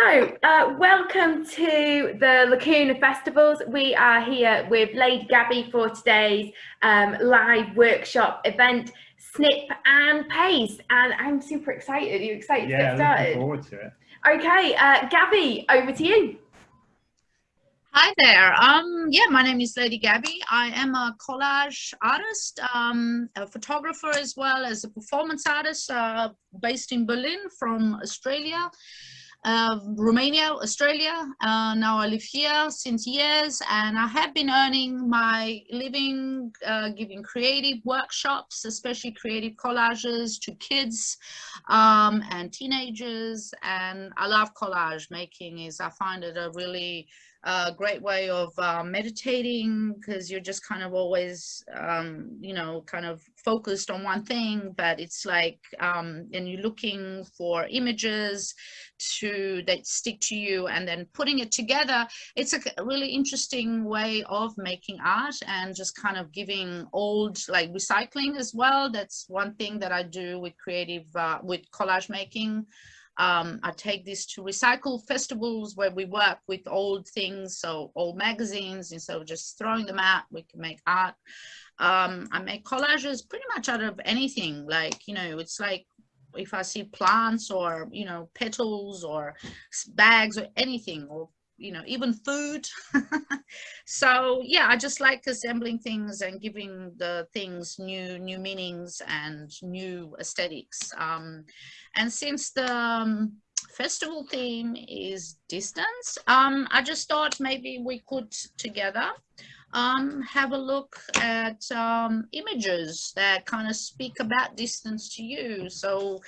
So, uh, welcome to the Lacuna Festivals. We are here with Lady Gabby for today's um, live workshop event, Snip and Paste. And I'm super excited. Are you excited yeah, to get started? Yeah, looking forward to it. Okay, uh, Gabby, over to you. Hi there. Um, yeah, my name is Lady Gabby. I am a collage artist, um, a photographer as well as a performance artist uh, based in Berlin from Australia uh, Romania, Australia. Uh, now I live here since years and I have been earning my living uh, giving creative workshops, especially creative collages to kids um, and teenagers. And I love collage making is I find it a really a great way of uh, meditating because you're just kind of always um, you know kind of focused on one thing but it's like um, and you're looking for images to that stick to you and then putting it together. It's a really interesting way of making art and just kind of giving old like recycling as well. That's one thing that I do with creative uh, with collage making um, I take this to recycle festivals where we work with old things, so old magazines, instead of just throwing them out, we can make art. Um, I make collages pretty much out of anything, like, you know, it's like if I see plants or, you know, petals or bags or anything, or you know, even food. so yeah, I just like assembling things and giving the things new, new meanings and new aesthetics. Um, and since the um, festival theme is distance, um, I just thought maybe we could together um, have a look at um, images that kind of speak about distance to you. So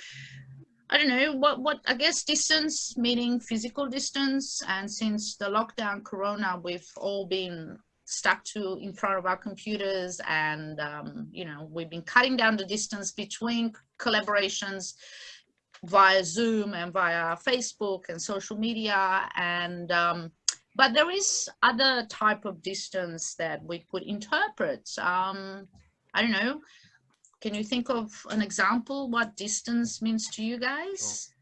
I don't know what what I guess distance meaning physical distance and since the lockdown corona we've all been stuck to in front of our computers and um, you know we've been cutting down the distance between collaborations via Zoom and via Facebook and social media and um, but there is other type of distance that we could interpret. Um, I don't know can you think of an example what distance means to you guys?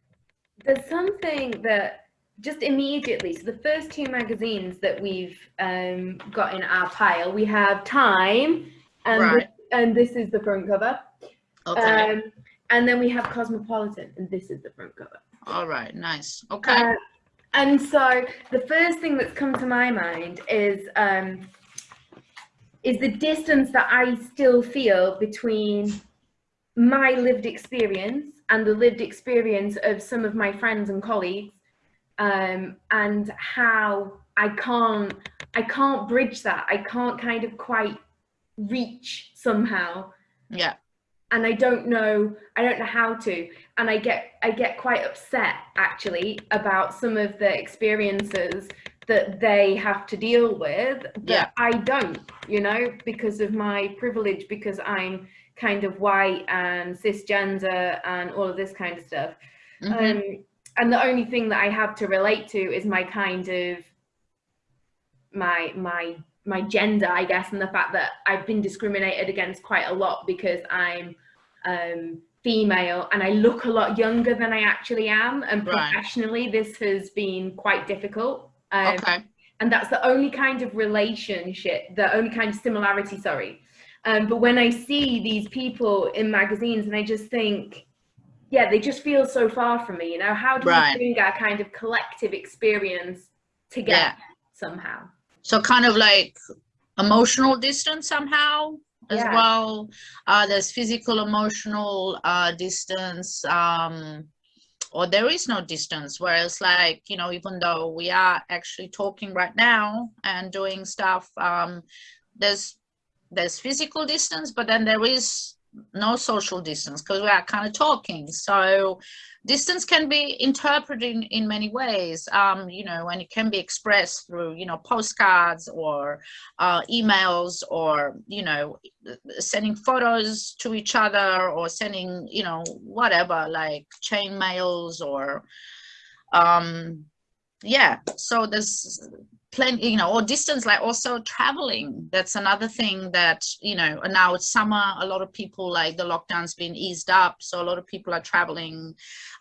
There's something that just immediately, so the first two magazines that we've um, got in our pile, we have Time, and, Right. this, and this is the front cover. Okay. Um, and then we have Cosmopolitan, and this is the front cover. All right. Nice. Okay. Uh, and so the first thing that's come to my mind is um, is the distance that I still feel between my lived experience and the lived experience of some of my friends and colleagues, um, and how I can't I can't bridge that. I can't kind of quite reach somehow yeah. and I don't know I don't know how to and I get I get quite upset actually about some of the experiences that they have to deal with that Yeah. I don't you know because of my privilege because I'm kind of white and cisgender and all of this kind of stuff Mhm. um, and the only thing that I have to relate to is my kind of my my my gender, I guess, and the fact that I've been discriminated against quite a lot because I'm um, female and I look a lot younger than I actually am. And Right. professionally, this has been quite difficult. Um, okay. and that's the only kind of relationship, the only kind of similarity, sorry. Um, but when I see these people in magazines and I just think, yeah, they just feel so far from me, you know, how do Right. we bring our kind of collective experience together somehow? So kind of like emotional distance somehow as Yeah. well. Uh, there's physical, emotional uh, distance, um, or there is no distance. Whereas, like you know, even though we are actually talking right now and doing stuff, um, there's there's physical distance, but then there is no social distance because we are kind of talking. So distance can be interpreted in, in many ways, um, you know, and it can be expressed through, you know, postcards or uh, emails or, you know, sending photos to each other or sending, you know, whatever, like chain mails or, um, yeah, so there's plenty you know or distance like also traveling. That's another thing that you know now it's summer a lot of people like the lockdown's been eased up so a lot of people are traveling.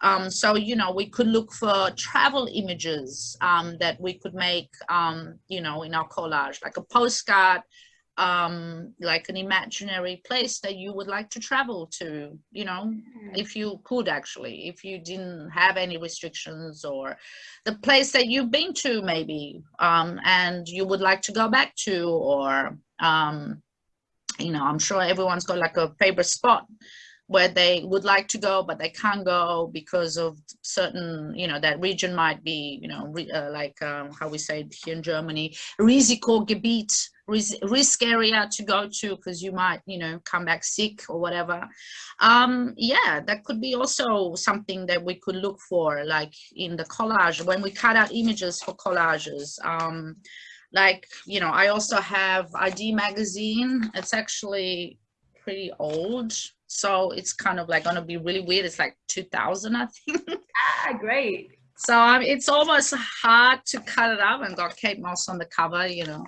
Um, so you know we could look for travel images um, that we could make um, you know in our collage like a postcard um, like an imaginary place that you would like to travel to, you know, mm. if you could actually, if you didn't have any restrictions or the place that you've been to maybe, um, and you would like to go back to, or, um, you know, I'm sure everyone's got like a favorite spot where they would like to go but they can't go because of certain you know that region might be you know uh, like um, how we say here in Germany Risikogebiet risk area to go to because you might you know come back sick or whatever. Um yeah that could be also something that we could look for like in the collage when we cut out images for collages. Um like you know i also have id magazine. It's actually pretty old so it's kind of like going to be really weird. It's like 2000 i think. Ah great. So um, it's almost hard to cut it up and got kate moss on the cover you know.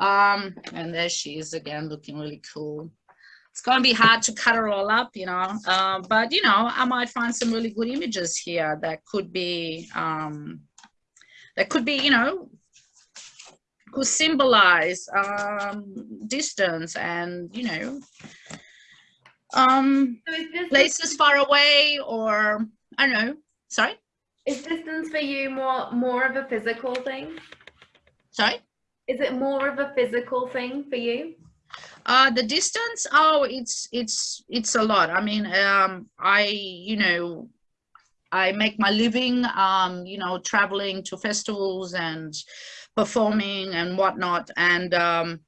Um and there she is again looking really cool. It's going to be hard to cut her all up you know. Uh, but you know i might find some really good images here that could be um that could be you know could symbolize um distance and you know um so places far away or i don't know. Sorry? Is distance for you more more of a physical thing? Sorry? Is it more of a physical thing for you? Uh the distance? Oh it's it's it's a lot. I mean um i you know i make my living um you know traveling to festivals and performing and whatnot. And um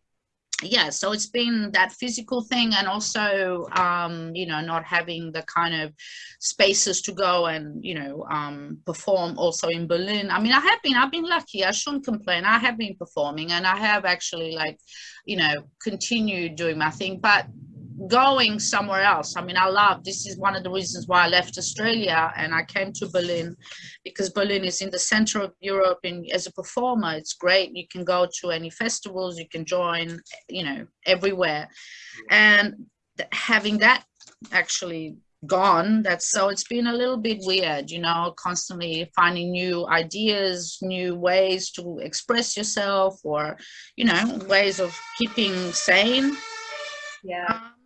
yeah so it's been that physical thing and also um you know not having the kind of spaces to go and you know um perform also in berlin. I mean i have been i've been lucky. I shouldn't complain. I have been performing and i have actually like you know continued doing my thing. But going somewhere else. I mean, I love, this is one of the reasons why I left Australia and I came to Berlin because Berlin is in the center of Europe and as a performer, it's great. You can go to any festivals, you can join, you know, everywhere. And having that actually gone that's so it's been a little bit weird you know constantly finding new ideas new ways to express yourself or you know ways of keeping sane yeah um,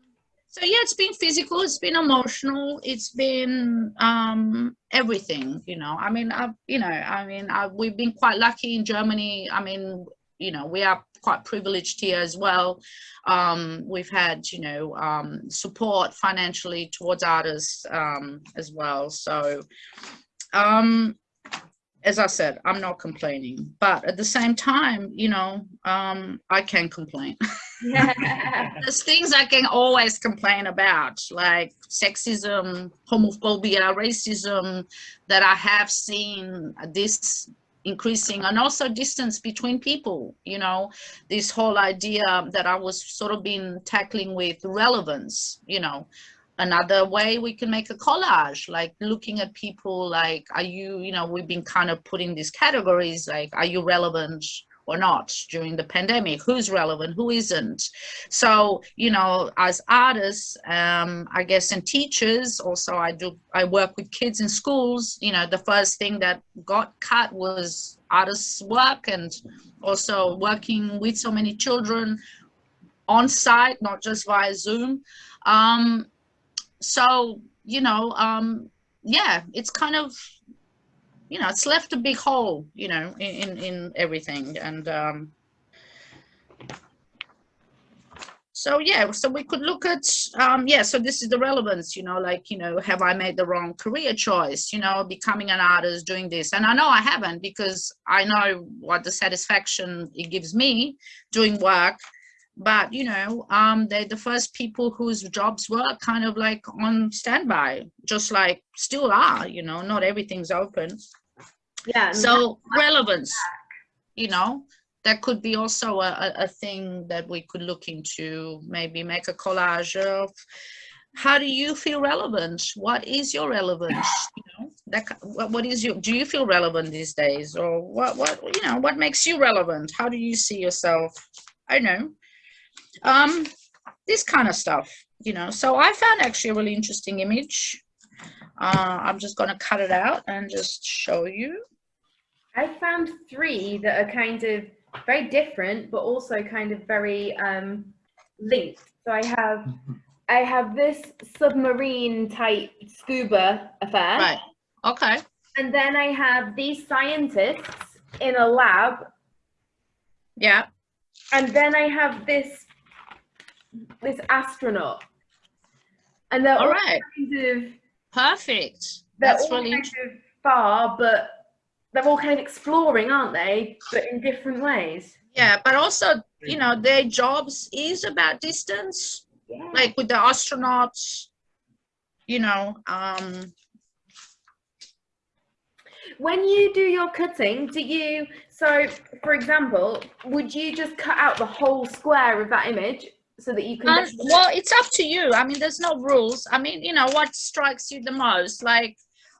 so yeah it's been physical it's been emotional it's been um everything you know. I mean I've, you know i mean I, we've been quite lucky in germany. I mean you know we are quite privileged here as well. Um we've had you know um support financially towards artists um as well. So um as I said, I'm not complaining, but at the same time, you know, um, I can complain. There's things I can always complain about, like sexism, homophobia, racism, that I have seen this increasing and also distance between people you know? This whole idea that i was sort of been tackling with relevance you know? Another way we can make a collage like looking at people like are you you know we've been kind of putting these categories like are you relevant or not during the pandemic who's relevant who isn't. So you know as artists um i guess and teachers also i do i work with kids in schools you know the first thing that got cut was artists work and also working with so many children on site not just via zoom. Um so you know um yeah it's kind of you know it's left a big hole you know in in everything. And um so yeah so we could look at um yeah so this is the relevance you know like you know have i made the wrong career choice you know becoming an artist doing this. And i know i haven't because i know what the satisfaction it gives me doing work. But you know um they're the first people whose jobs were kind of like on standby just like still are you know not everything's open yeah so relevance you know? That could be also a, a thing that we could look into maybe make a collage of. How do you feel relevant? What is your relevance you know? That what, what is your do you feel relevant these days? Or what what you know what makes you relevant? How do you see yourself? I know. Um this kind of stuff you know? So i found actually a really interesting image. Uh i'm just going to cut it out and just show you i found three that are kind of very different but also kind of very um linked. So i have I have this submarine type scuba affair. right. Okay. And then I have these scientists in a lab. yeah. And then I have this this astronaut. And they're all all right. kind of perfect. they're that's all really kind of far, but they're all kind of exploring, aren't they? But in different ways. yeah but also you know their jobs is about distance Yeah. like with the astronauts you know um When you do your cutting, do you so for example, would you just cut out the whole square of that image so that you can Um, well, it's up to you. I mean, there's no rules. I mean, you know, what strikes you the most? Like,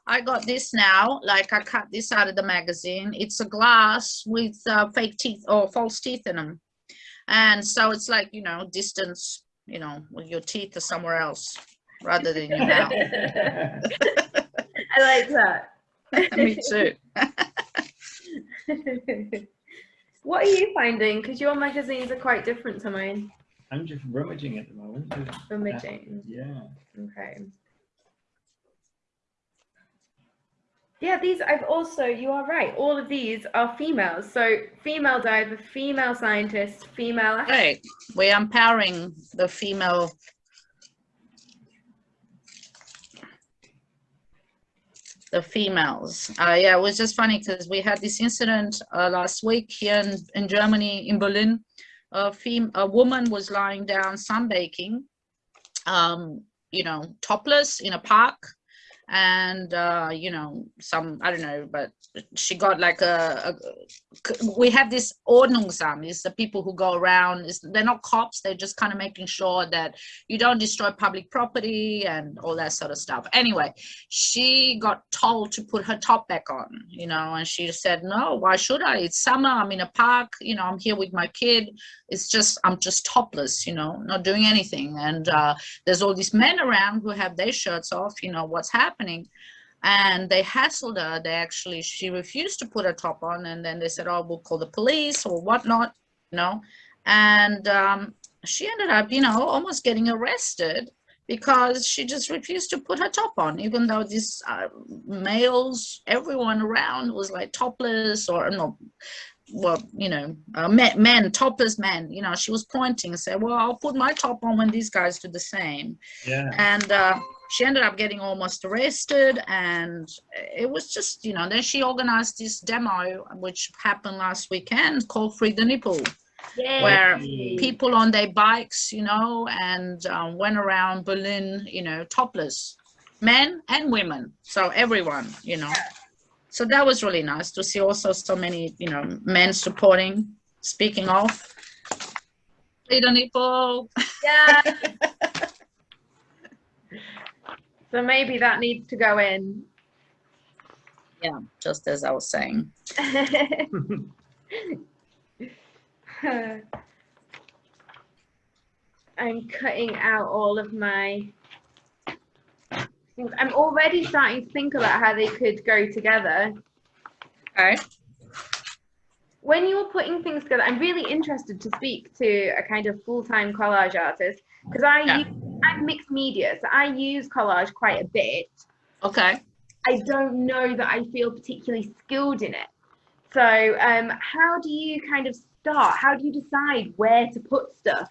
I got this now. Like, I cut this out of the magazine. It's a glass with uh, fake teeth or false teeth in them, and so it's like you know, distance. You know, with your teeth are somewhere else rather than your mouth. I like that. Me too. what are you finding? Because your magazines are quite different to mine. I'm just rummaging at the moment. with- Rummaging. Yeah. Okay. Yeah, these I've also, you are right, all of these are females. So female diver, female scientist, female Right. We're empowering the female. The females. Uh, yeah, it was just funny because we had this incident uh, last week here in, in Germany, in Berlin. A, fem- a woman was lying down sunbaking, um, you know, topless in a park. And, uh, you know, some, I don't know, but she got like a, a we have this Ordnungsamt, is the people who go around, is they're not cops, they're just kind of making sure that you don't destroy public property and all that sort of stuff. Anyway, she got told to put her top back on, you know, and she said, No, why should I? It's summer, I'm in a park, you know, I'm here with my kid. It's just, I'm just topless, you know, not doing anything. And uh, there's all these men around who have their shirts off, you know, what's happening and they hassled her. They actually she refused to put her top on. And then they said oh we'll call the police or whatnot you know. And um, she ended up you know almost getting arrested because she just refused to put her top on even though these uh, males everyone around was like topless or no well you know uh, men, men topless men you know. She was pointing and said well i'll put my top on when these guys do the same. Yeah. and uh, she ended up getting almost arrested and it was just you know then she organized this demo which happened last weekend called free the nipple Yeah. where people on their bikes you know and um, went around berlin you know topless men and women so everyone you know so that was really nice to see also so many you know men supporting speaking of free the nipple Yeah. so maybe that needs to go in. yeah just as i was saying I'm cutting out all of my things. I'm already starting to think about how they could go together. okay When you were putting things together, I'm really interested to speak to a kind of full-time collage artist because I Yeah. I'm mixed media, so I use collage quite a bit. okay I don't know that I feel particularly skilled in it. So, um, how do you kind of start? How do you decide where to put stuff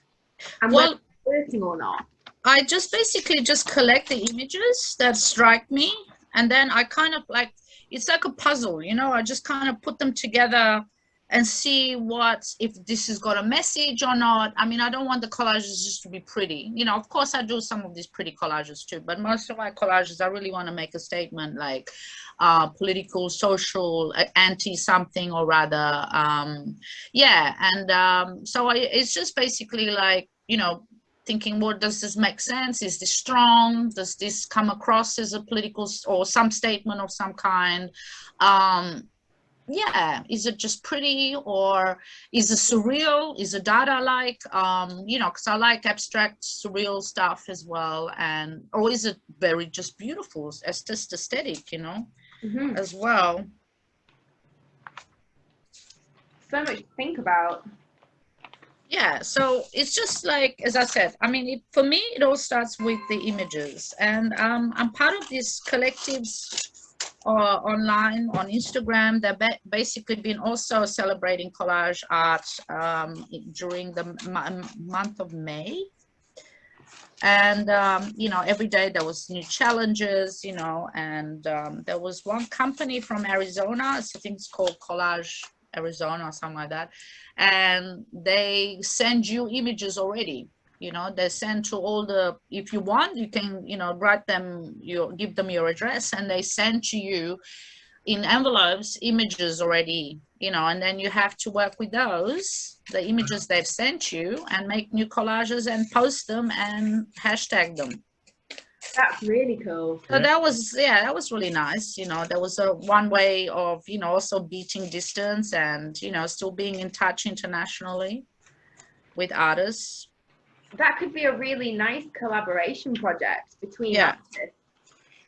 and well whether it's working or not? I just basically just collect the images that strike me and then I kind of like it's like a puzzle, you know, I just kind of put them together and see what if this has got a message or not. I mean, I don't want the collages just to be pretty. You know, of course I do some of these pretty collages too, but most of my collages I really want to make a statement like uh political, social, anti something or rather um yeah, and um so I it's just basically like, you know, thinking, well, does this make sense? Is this strong? Does this come across as a political or some statement of some kind? Um, yeah, is it just pretty or is it surreal? Is it Dada like? Um, you know, because I like abstract surreal stuff as well. And or is it very just beautiful? It's just aesthetic, you know, Mhm. as well. So much to think about. yeah so it's just like as i said i mean it, for me it all starts with the images and um, i'm part of these collectives uh, online on instagram. They've ba- basically been also celebrating collage art um, during the month of may. And um, you know every day there was new challenges you know and um, there was one company from arizona i think it's called collage arizona or something like that. And they send you images already you know they send to all the if you want you can you know write them you give them your address and they send to you in envelopes images already you know and then you have to work with those the images they've sent you and make new collages and post them and hashtag them That's really cool. so Yeah. that was yeah that was really nice you know there was a one way of you know also beating distance and you know still being in touch internationally with artists That could be a really nice collaboration project between Yeah. artists.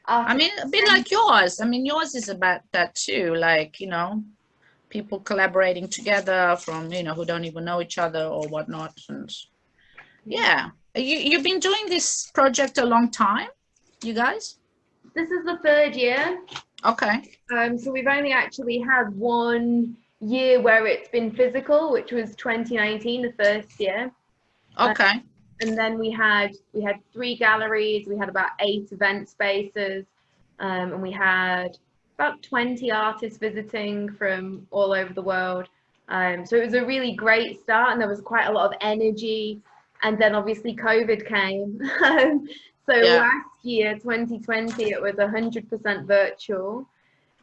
i mean a bit like yours i mean yours is about that too like you know people collaborating together from you know who don't even know each other or whatnot and yeah you, you've been doing this project a long time you guys This is the third year. okay Um, so we've only actually had one year where it's been physical, which was 2019, the first year. okay And then we had we had three galleries. We had about eight event spaces, um, and we had about 20 artists visiting from all over the world. Um, so it was a really great start, and there was quite a lot of energy. And then obviously COVID came. Um, so Yeah. last year, 2020, it was 100% virtual.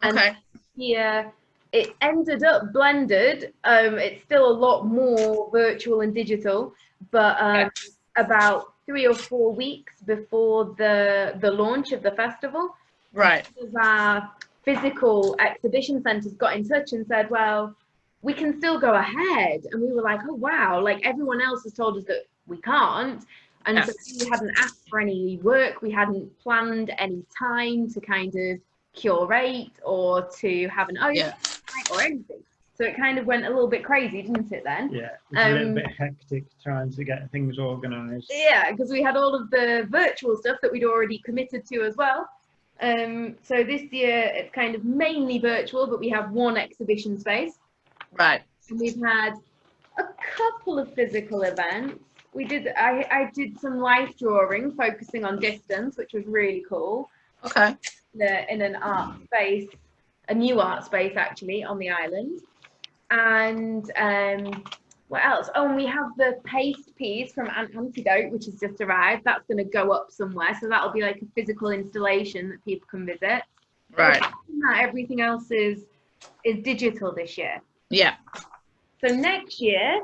And okay here it ended up blended. Um, it's still a lot more virtual and digital, but um, about three or four weeks before the the launch of the festival, right our physical exhibition centres got in touch and said, well, we can still go ahead. And we were like, oh, wow, like everyone else has told us that we can't. And so we hadn't asked for any work, we hadn't planned any time to kind of curate or to have an open Yeah. or anything. So it kind of went a little bit crazy, didn't it then? Yeah, it's a little Um, bit hectic trying to get things organised. Yeah, because we had all of the virtual stuff that we'd already committed to as well. Um, so this year it's kind of mainly virtual, but we have one exhibition space. right And we've had a couple of physical events. We did I, I did some life drawing focusing on distance, which was really cool. okay The, in an art space, a new art space actually on the island. And um, what else? Oh, and we have the paste piece from Ant Antidote, which has just arrived. That's going to go up somewhere, so that'll be like a physical installation that people can visit. right that, everything else is is digital this year. yeah So next year,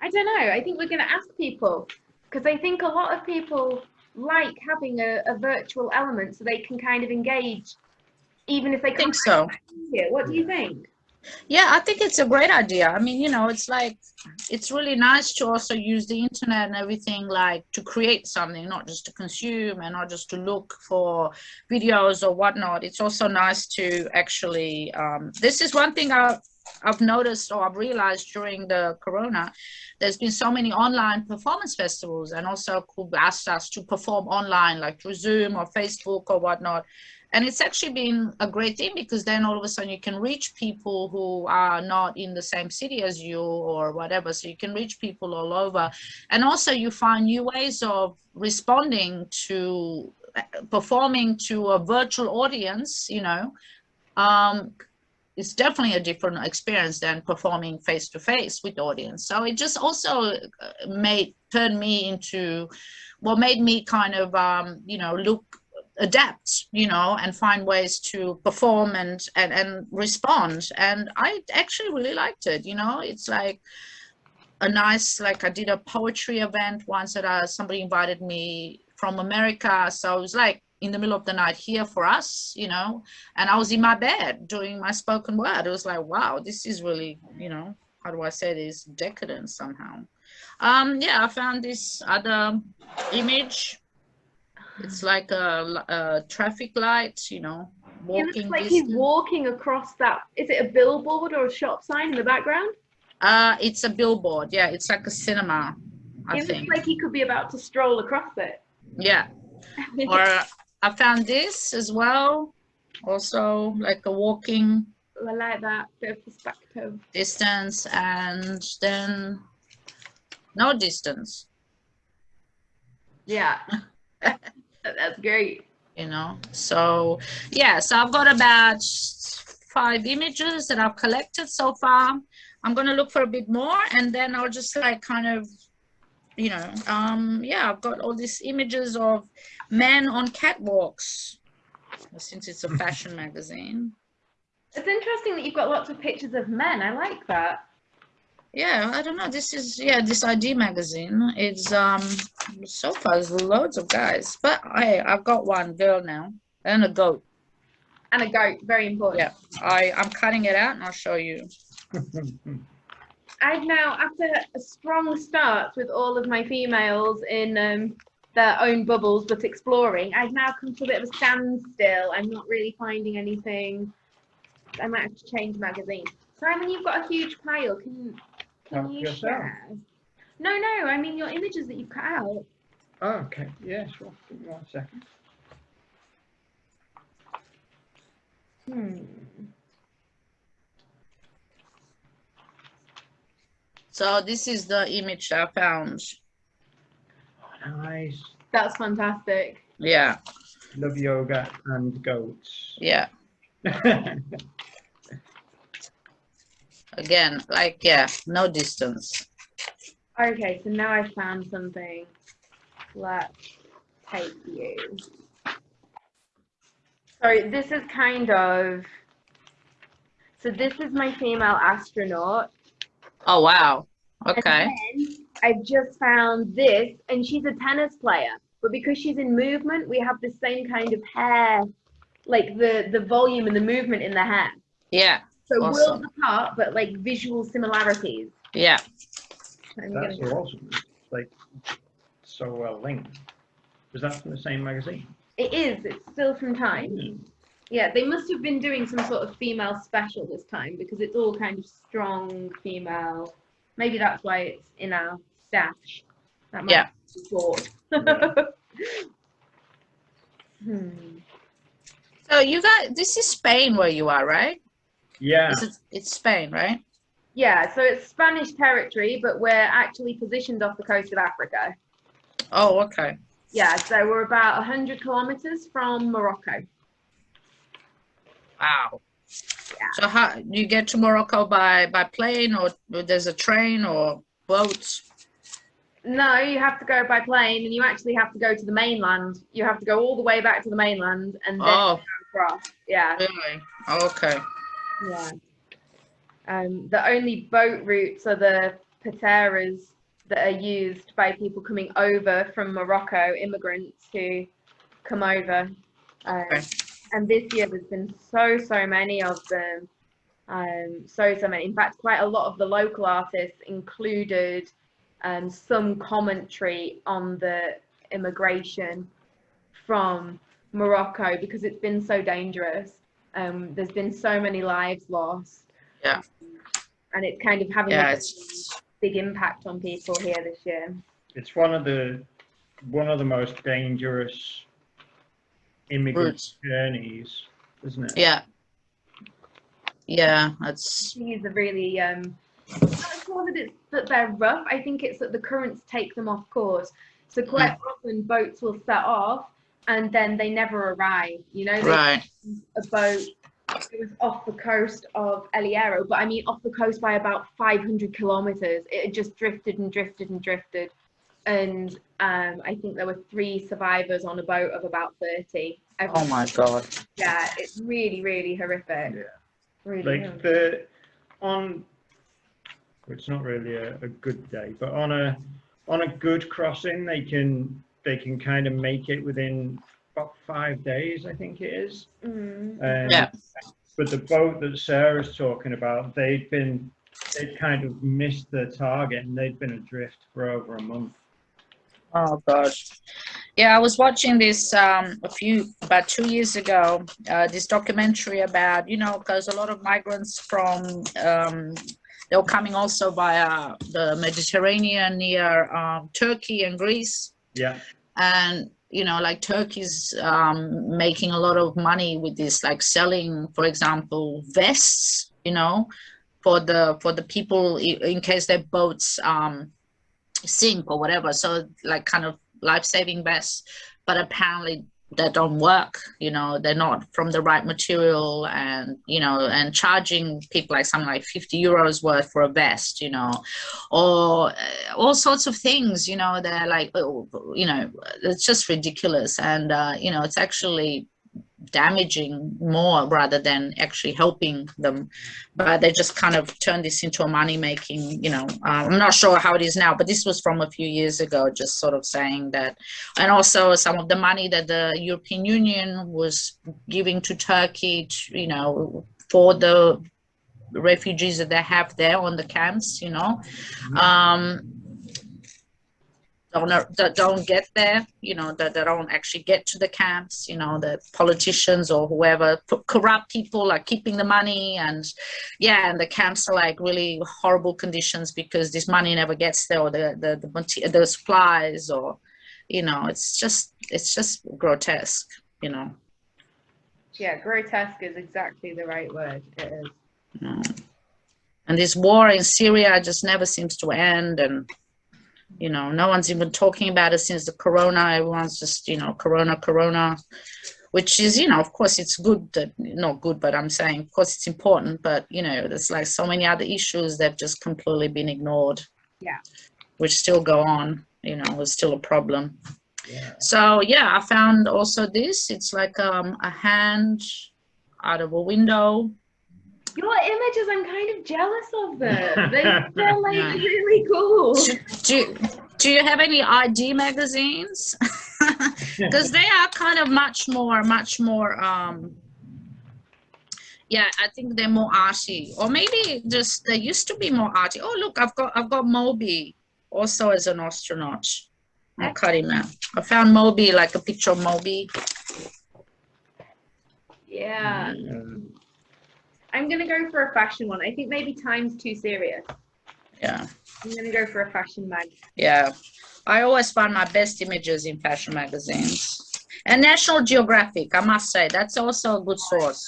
I don't know. I think we're going to ask people because I think a lot of people like having a, a virtual element so they can kind of engage, even if they can't think so. What do you think? Yeah, I think it's a great idea. I mean, you know, it's like it's really nice to also use the internet and everything like to create something, not just to consume and not just to look for videos or whatnot. It's also nice to actually. Um, this is one thing I've I've noticed or I've realized during the Corona. There's been so many online performance festivals, and also asked us to perform online, like through Zoom or Facebook or whatnot and it's actually been a great thing because then all of a sudden you can reach people who are not in the same city as you or whatever. So you can reach people all over. And also you find new ways of responding to performing to a virtual audience you know. Um it's definitely a different experience than performing face to face with audience. So it just also uh, made turned me into what made me kind of um you know look adapt you know and find ways to perform and and, and respond and i actually really liked it you know it's like a nice like I did a poetry event once that uh, somebody invited me from America. So it was like in the middle of the night here for us, you know, and I was in my bed doing my spoken word. It was like, wow, this is really, you know, how do I say this? Decadent somehow. Um, yeah, I found this other image. It's like a, a traffic light, you know, It walking. looks like he's walking across that. Is it a billboard or a shop sign in the background? Uh, it's a billboard. Yeah, it's like a cinema, I it think. looks like he could be about to stroll across it. Yeah. Or I found this as well. Also, like a walking I like that bit of perspective. distance and then no distance, Yeah. That's great. you know. So, yeah, so I've got about five images that I've collected so far. I'm going to look for a bit more and then I'll just like kind of you know, um, yeah, I've got all these images of men on catwalks since it's a fashion magazine. It's interesting that you've got lots of pictures of men. I like that. Yeah, I don't know. This is yeah, this ID magazine. It's um so far there's loads of guys, but hey, I've got one girl now and a goat. And a goat, very important. Yeah. I I'm cutting it out and I'll show you. I've now, after a strong start with all of my females in um, their own bubbles but exploring, I've now come to a bit of a standstill. I'm not really finding anything. I might have to change magazine. Simon, you've got a huge pile. Can can Help you yourself. share? No, no. I mean your images that you've cut out. Oh, okay, yeah, sure. Give me one second. Hmm. So this is the image I found. Oh, nice. That's fantastic. Yeah, Love yoga and goats. yeah. Again, like yeah, no distance. Okay, so now I've found something. Let's take you. So this is kind of. So this is my female astronaut. Oh wow. Okay. I've just found this, and she's a tennis player. But because she's in movement, we have the same kind of hair, like the the volume and the movement in the hair. Yeah, So Awesome. worlds apart, but like visual similarities. yeah. I'm That's gonna- awesome. It's like so well linked. Was that from the same magazine? It is. It's still from Time. Mm. Yeah, they must have been doing some sort of female special this time because it's all kind of strong female. Maybe that's why it's in our stash. That might Yeah. be thought. hmm. So you got this is Spain where you are, right? Yeah. Is it, it's Spain, right? Yeah, so it's Spanish territory, but we're actually positioned off the coast of Africa. Oh, okay. Yeah, so we're about 100 kilometers from Morocco. Wow. Yeah. So how do you get to Morocco by by plane or there's a train or boat? No, you have to go by plane and you actually have to go to the mainland. You have to go all the way back to the mainland and then Oh, across. Yeah. really? Okay. Yeah. Um, the only boat routes are the pateras that are used by people coming over from Morocco, immigrants who come over. Um, Okay. And this year there's been so, so many of them. Um, so, so many. In fact, quite a lot of the local artists included um, some commentary on the immigration from Morocco because it's been so dangerous. Um, there's been so many lives lost. Yeah. And it's kind of having Yeah, a it's big impact on people here this year. It's one of the one of the most dangerous immigrant Routes. journeys, isn't it? yeah. Yeah, that's These are really um I'm not sure that it's that they're rough. I think it's that the currents take them off course. So quite often boats will set off and then they never arrive. You know, they right. a boat it was off the coast of El Hierro, but I mean off the coast by about 500 kilometers. It had just drifted and drifted and drifted. And um, I think there were three survivors on a boat of about 30. Oh my god. Yeah, it's really, really horrific. Yeah. Really. Like horrific. the on It's not really a, a good day, but on a on a good crossing, they can they can kind of make it within about five days, I think it is. Mm. Um, Yeah. But the boat that Sarah's talking about, they'd been they'd kind of missed their target and they'd been adrift for over a month. Oh gosh. Yeah, I was watching this um, a few about two years ago. Uh, this documentary about you know because a lot of migrants from um, they were coming also via the Mediterranean near um, Turkey and Greece, Yeah, and you know like Turkey's um, making a lot of money with this, like selling, for example, vests. You know, for the for the people in case their boats um, sink or whatever. So like kind of life-saving vests, but apparently they don't work. You know, they're not from the right material, and you know, and charging people like something like fifty euros worth for a vest. You know, or uh, all sorts of things. You know, they're like, oh, you know, it's just ridiculous, and uh, you know, it's actually damaging more rather than actually helping them. But they just kind of turned this into a money making you know uh, i'm not sure how it is now but this was from a few years ago just sort of saying that. And also some of the money that the european union was giving to turkey to, you know for the refugees that they have there on the camps you know. Um don't that don't get there you know that they don't actually get to the camps you know the politicians or whoever corrupt people are keeping the money and yeah and the camps are like really horrible conditions because this money never gets there or the the the, the supplies or you know it's just it's just grotesque you know Yeah, grotesque is exactly the right word. It is. know. and this war in syria just never seems to end and you know no one's even talking about it since the corona. Everyone's just you know corona corona which is you know of course it's good that not good but i'm saying of course it's important but you know there's like so many other issues that have just completely been ignored. Yeah. which still go on you know it's still a problem. Yeah. so yeah i found also this. It's like um a hand out of a window Your images, I'm kind of jealous of them. They, they're like Yeah. really cool. do, do, do you have any id magazines because they are kind of much more much more um yeah i think they're more arty or maybe just they used to be more arty oh look i've got i've got moby also as an astronaut i'll cut him out i found moby like a picture of moby Yeah. Um, I'm gonna go for a fashion one. I think maybe time's too serious. yeah I'm gonna go for a fashion mag. yeah i always find my best images in fashion magazines and national geographic i must say that's also a good source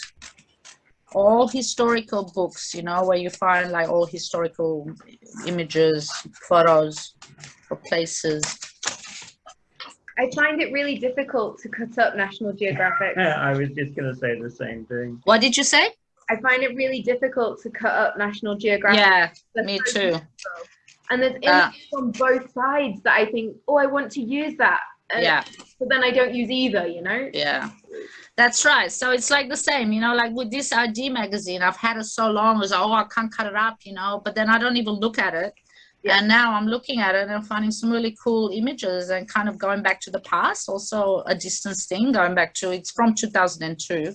all historical books you know where you find like all historical images photos of places I find it really difficult to cut up National Geographic. Yeah, I was just gonna say the same thing. what did you say I find it really difficult to cut up National Geographic. yeah They're me so too beautiful. And there's Uh, images on both sides that I think, oh, I want to use that. And- yeah But then I don't use either, you know? Yeah, that's right. So it's like the same, you know, like with this ID magazine, I've had it so long, it's like, oh, I can't cut it up, you know, but then I don't even look at it. Yeah. And now I'm looking at it and finding some really cool images and kind of going back to the past, also a distance thing, going back to it's from 2002.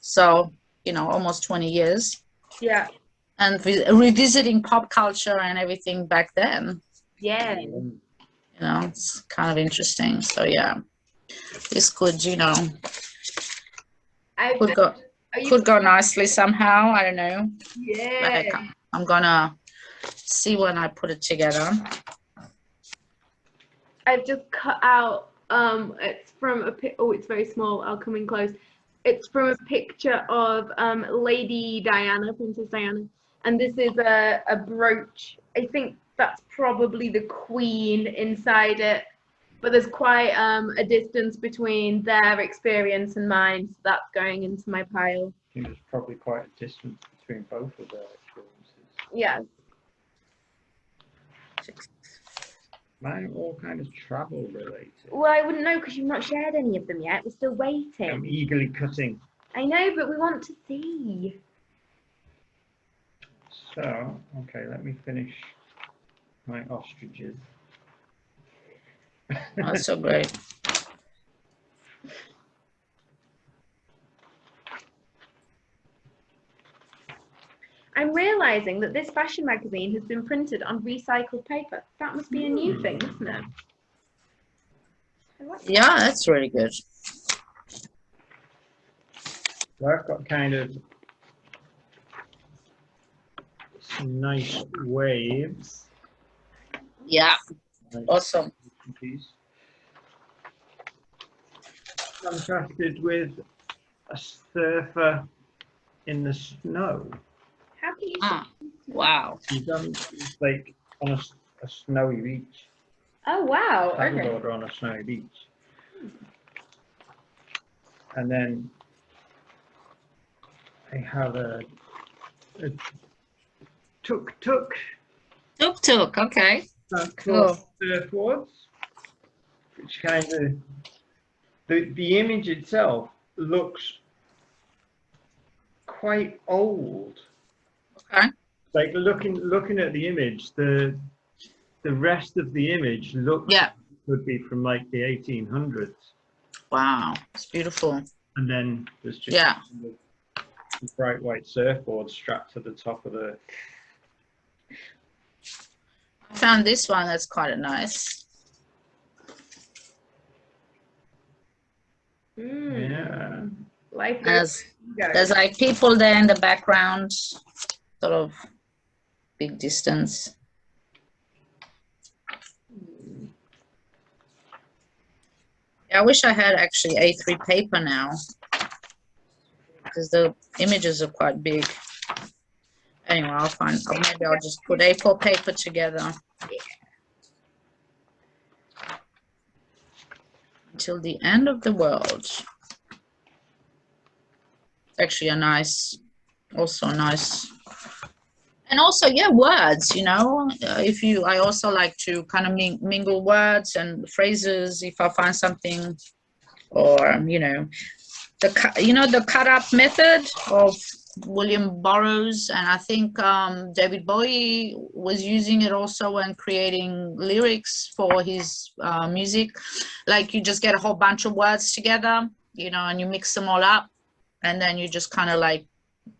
So, you know, almost 20 years. Yeah. And vi- revisiting pop culture and everything back then, Yeah. You know, it's kind of interesting. So, yeah, this could, you know, I've could go. could go nicely somehow. I don't know. yeah. Like, I'm gonna see when I put it together. I've just cut out. Um, it's from a. Oh, it's very small. I'll come in close. It's from a picture of um Lady Diana, Princess Diana, and this is a a brooch. I think that's probably the Queen inside it, but there's quite um a distance between their experience and mine, so that's going into my pile. I think there's probably quite a distance between both of their experiences. Yeah. Mine are all kind of travel related. Well, I wouldn't know because you've not shared any of them yet. We're still waiting. I'm eagerly cutting. I know, but we want to see. So, okay, let me finish my ostriches. That's so great. I'm realizing that this fashion magazine has been printed on recycled paper. That must be a new thing, isn't it? I like that. Yeah, that's really good. So I've got kind of some nice waves. Yeah, Nice awesome. piece. Contrasted with a surfer in the snow. How can you? Ah, wow. You've done like on a snowy beach, Oh wow. Okay. paddleboarder on a snowy beach. And then I have a, a tuk tuk Tuk tuk, okay. across surfboards, which kind of the the image itself looks quite old. Okay. Like looking looking at the image, the the rest of the image looks Yeah, could be from like the 1800s, wow. It's beautiful. and then there's just Yeah. the bright white surfboard strapped to the top of the. I found this one that's quite nice. Mm. Yeah. Like There's, there's like people there in the background, sort of big distance. I wish I had actually A3 paper now. Because the images are quite big. Anyway, I'll find, maybe I'll just put A4 paper together. Until the end of the world. It's actually a nice, also a nice. And also, yeah, words, you know, uh, if you, I also like to kind of ming- mingle words and phrases if I find something, or, you know, the, you know, the cut up method of William Burroughs, and I think um, David Bowie was using it also when creating lyrics for his uh, music. Like you just get a whole bunch of words together, you know, and you mix them all up, and then you just kind of like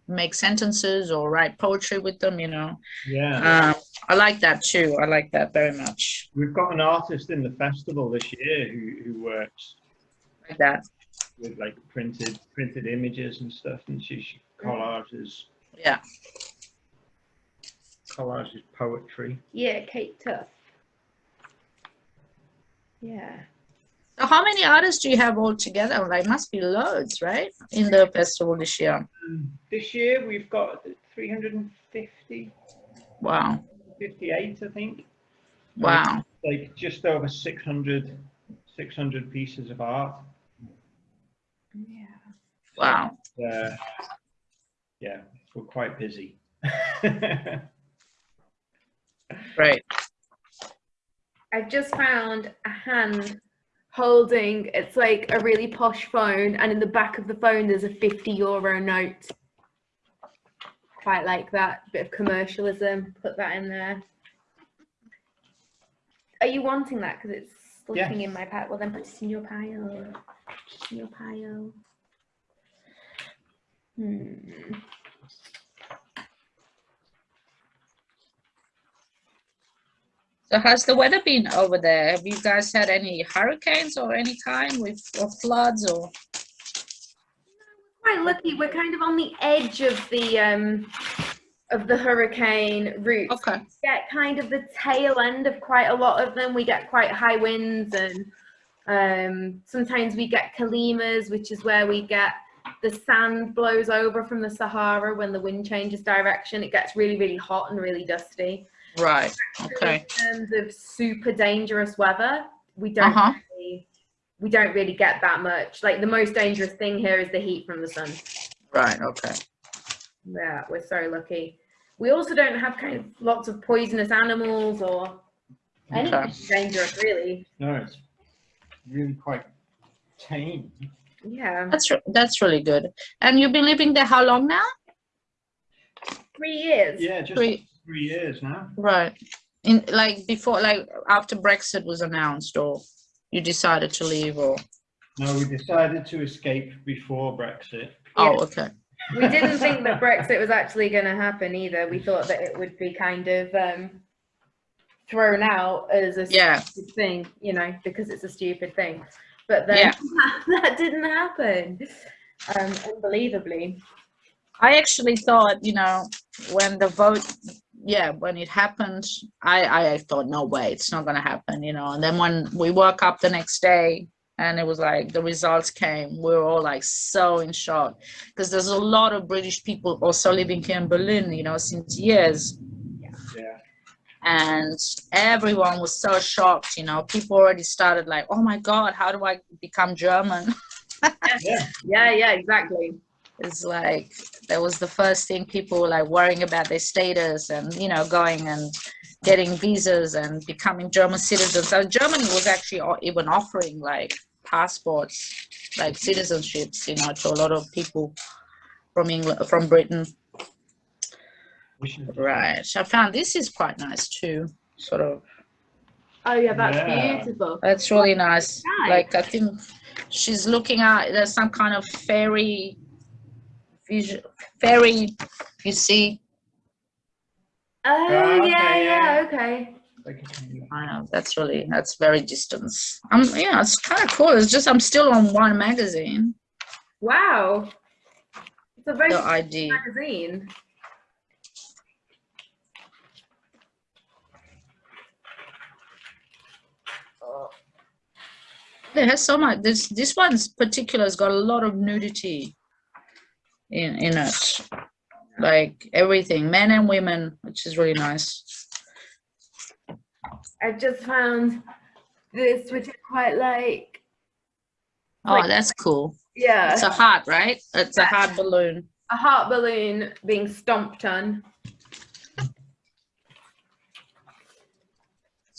make sentences or write poetry with them, you know. Yeah. Um, I like that too. I like that very much. We've got an artist in the festival this year who, who works Like that. with like printed printed images and stuff, and she, she collages Yeah. collages poetry. Yeah, Kate Tuff. Yeah. So how many artists do you have all together? Like must be loads, right? In the festival this year. This year we've got 350, Wow. 58, I think. Wow. Like just over 600, 600 pieces of art. Yeah. Wow. Uh, yeah, we're quite busy. right. I've just found a hand holding it's like a really posh phone and in the back of the phone there's a 50 euro note. Quite like that bit of commercialism put that in there. Are you wanting that? Because it's looking in my pile. Well then put it in your pile. Put it in your pile. Hmm. So how's the weather been over there? Have you guys had any hurricanes or any kind with or floods or quite lucky we're kind of on the edge of the um of the hurricane route okay. get kind of the tail end of quite a lot of them. We get quite high winds and um, sometimes we get calimas, which is where we get the sand blows over from the Sahara when the wind changes direction. It gets really, really hot and really dusty. Right. Okay. In terms of super dangerous weather, we don't Uh-huh. really, we don't really get that much. Like the most dangerous thing here is the heat from the sun. Right. Okay. Yeah, we're so lucky. We also don't have kind of lots of poisonous animals or anything Okay. dangerous, really. no, it's really quite tame. Yeah. That's that's really good. And you've been living there how long now? three years. Yeah, just Three. Three years now. Right. In like before, like after Brexit was announced, or you decided to leave, or No, we decided to escape before Brexit. oh, okay. We didn't think that Brexit was actually going to happen either. We thought that it would be kind of um, thrown out as a Yeah. stupid thing, you know, because it's a stupid thing. But then Yeah. that didn't happen, um, unbelievably. I actually thought, you know, when the vote, yeah, when it happened, I, I thought, no way, it's not going to happen, you know. And then when we woke up the next day and it was like the results came, we were all like so in shock because there's a lot of British people also living here in Berlin, you know, since years. Yeah. And everyone was so shocked, you know. People already started like, oh my God, how do I become German? Yeah. Yeah, yeah, exactly. It's like that was the first thing people were like worrying about their status and you know going and getting visas and becoming german citizens so germany was actually o- even offering like passports like citizenships you know to a lot of people from england from britain We should- right i found this is quite nice too sort of Oh yeah, that's Yeah. beautiful. that's really nice Nice. like i think she's looking at there's some kind of fairy vision fairy you see Oh Ah, okay, yeah, yeah. yeah, okay. I know that's really that's very distance. Um, yeah, it's kind of cool. It's just I'm still on one magazine, Wow. It's a very the good ID. magazine. It has so much. This this one's particular has got a lot of nudity in in it, like everything, men and women, which is really nice. I've just found this, which I quite like. Oh, Like- that's cool. Yeah, It's a heart, right? It's a heart balloon. a heart balloon being stomped on. Have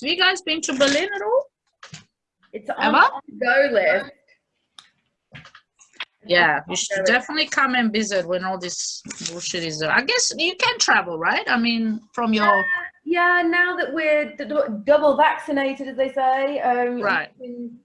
you guys been to Berlin at all? It's on Emma? the go list. Yeah, you should definitely come and visit when all this bullshit is. I guess you can travel, right? I mean, from your Yeah, now that we're d- d- double vaccinated, as they say, um, you Right. can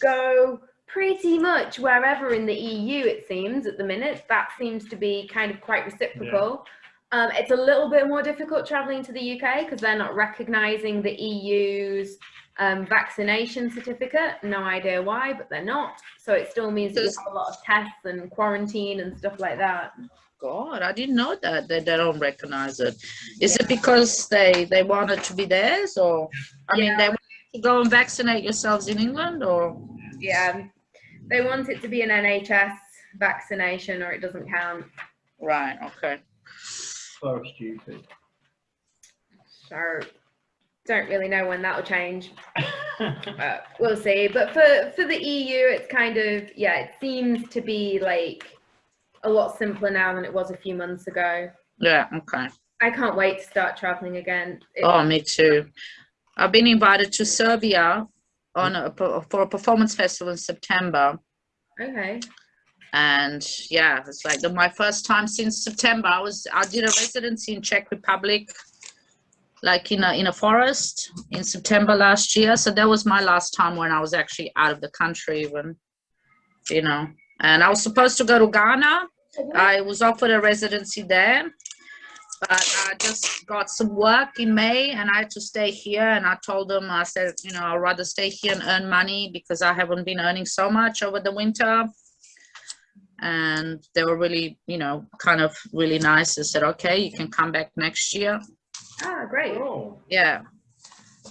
go pretty much wherever in the EU. It seems at the minute that seems to be kind of quite reciprocal. Um, it's a little bit more difficult traveling to the UK because they're not recognising the EU's um, vaccination certificate. No idea why, but they're not. So it still means that you have a lot of tests and quarantine and stuff like that. God, I didn't know that they, they don't recognize it. Is it because they they want it to be theirs, or I mean, they want to go and vaccinate yourselves in England, or Yeah, they want it to be an NHS vaccination or it doesn't count. right? Okay. so stupid. So don't really know when that'll change. But we'll see. But for for the EU, it's kind of yeah, it seems to be like a lot simpler now than it was a few months ago. Yeah. Okay. I can't wait to start traveling again. It- Oh, me too. I've been invited to Serbia on a, for a performance festival in September. Okay. and yeah it's like the, my first time since september i was i did a residency in czech republic like in a in a forest in september last year. So that was my last time when i was actually out of the country when you know. And i was supposed to go to ghana. I was offered a residency there but i just got some work in may and i had to stay here. And i told them i said you know i'd rather stay here and earn money because i haven't been earning so much over the winter. And they were really you know kind of really nice and said okay you can come back next year Ah, great. oh, yeah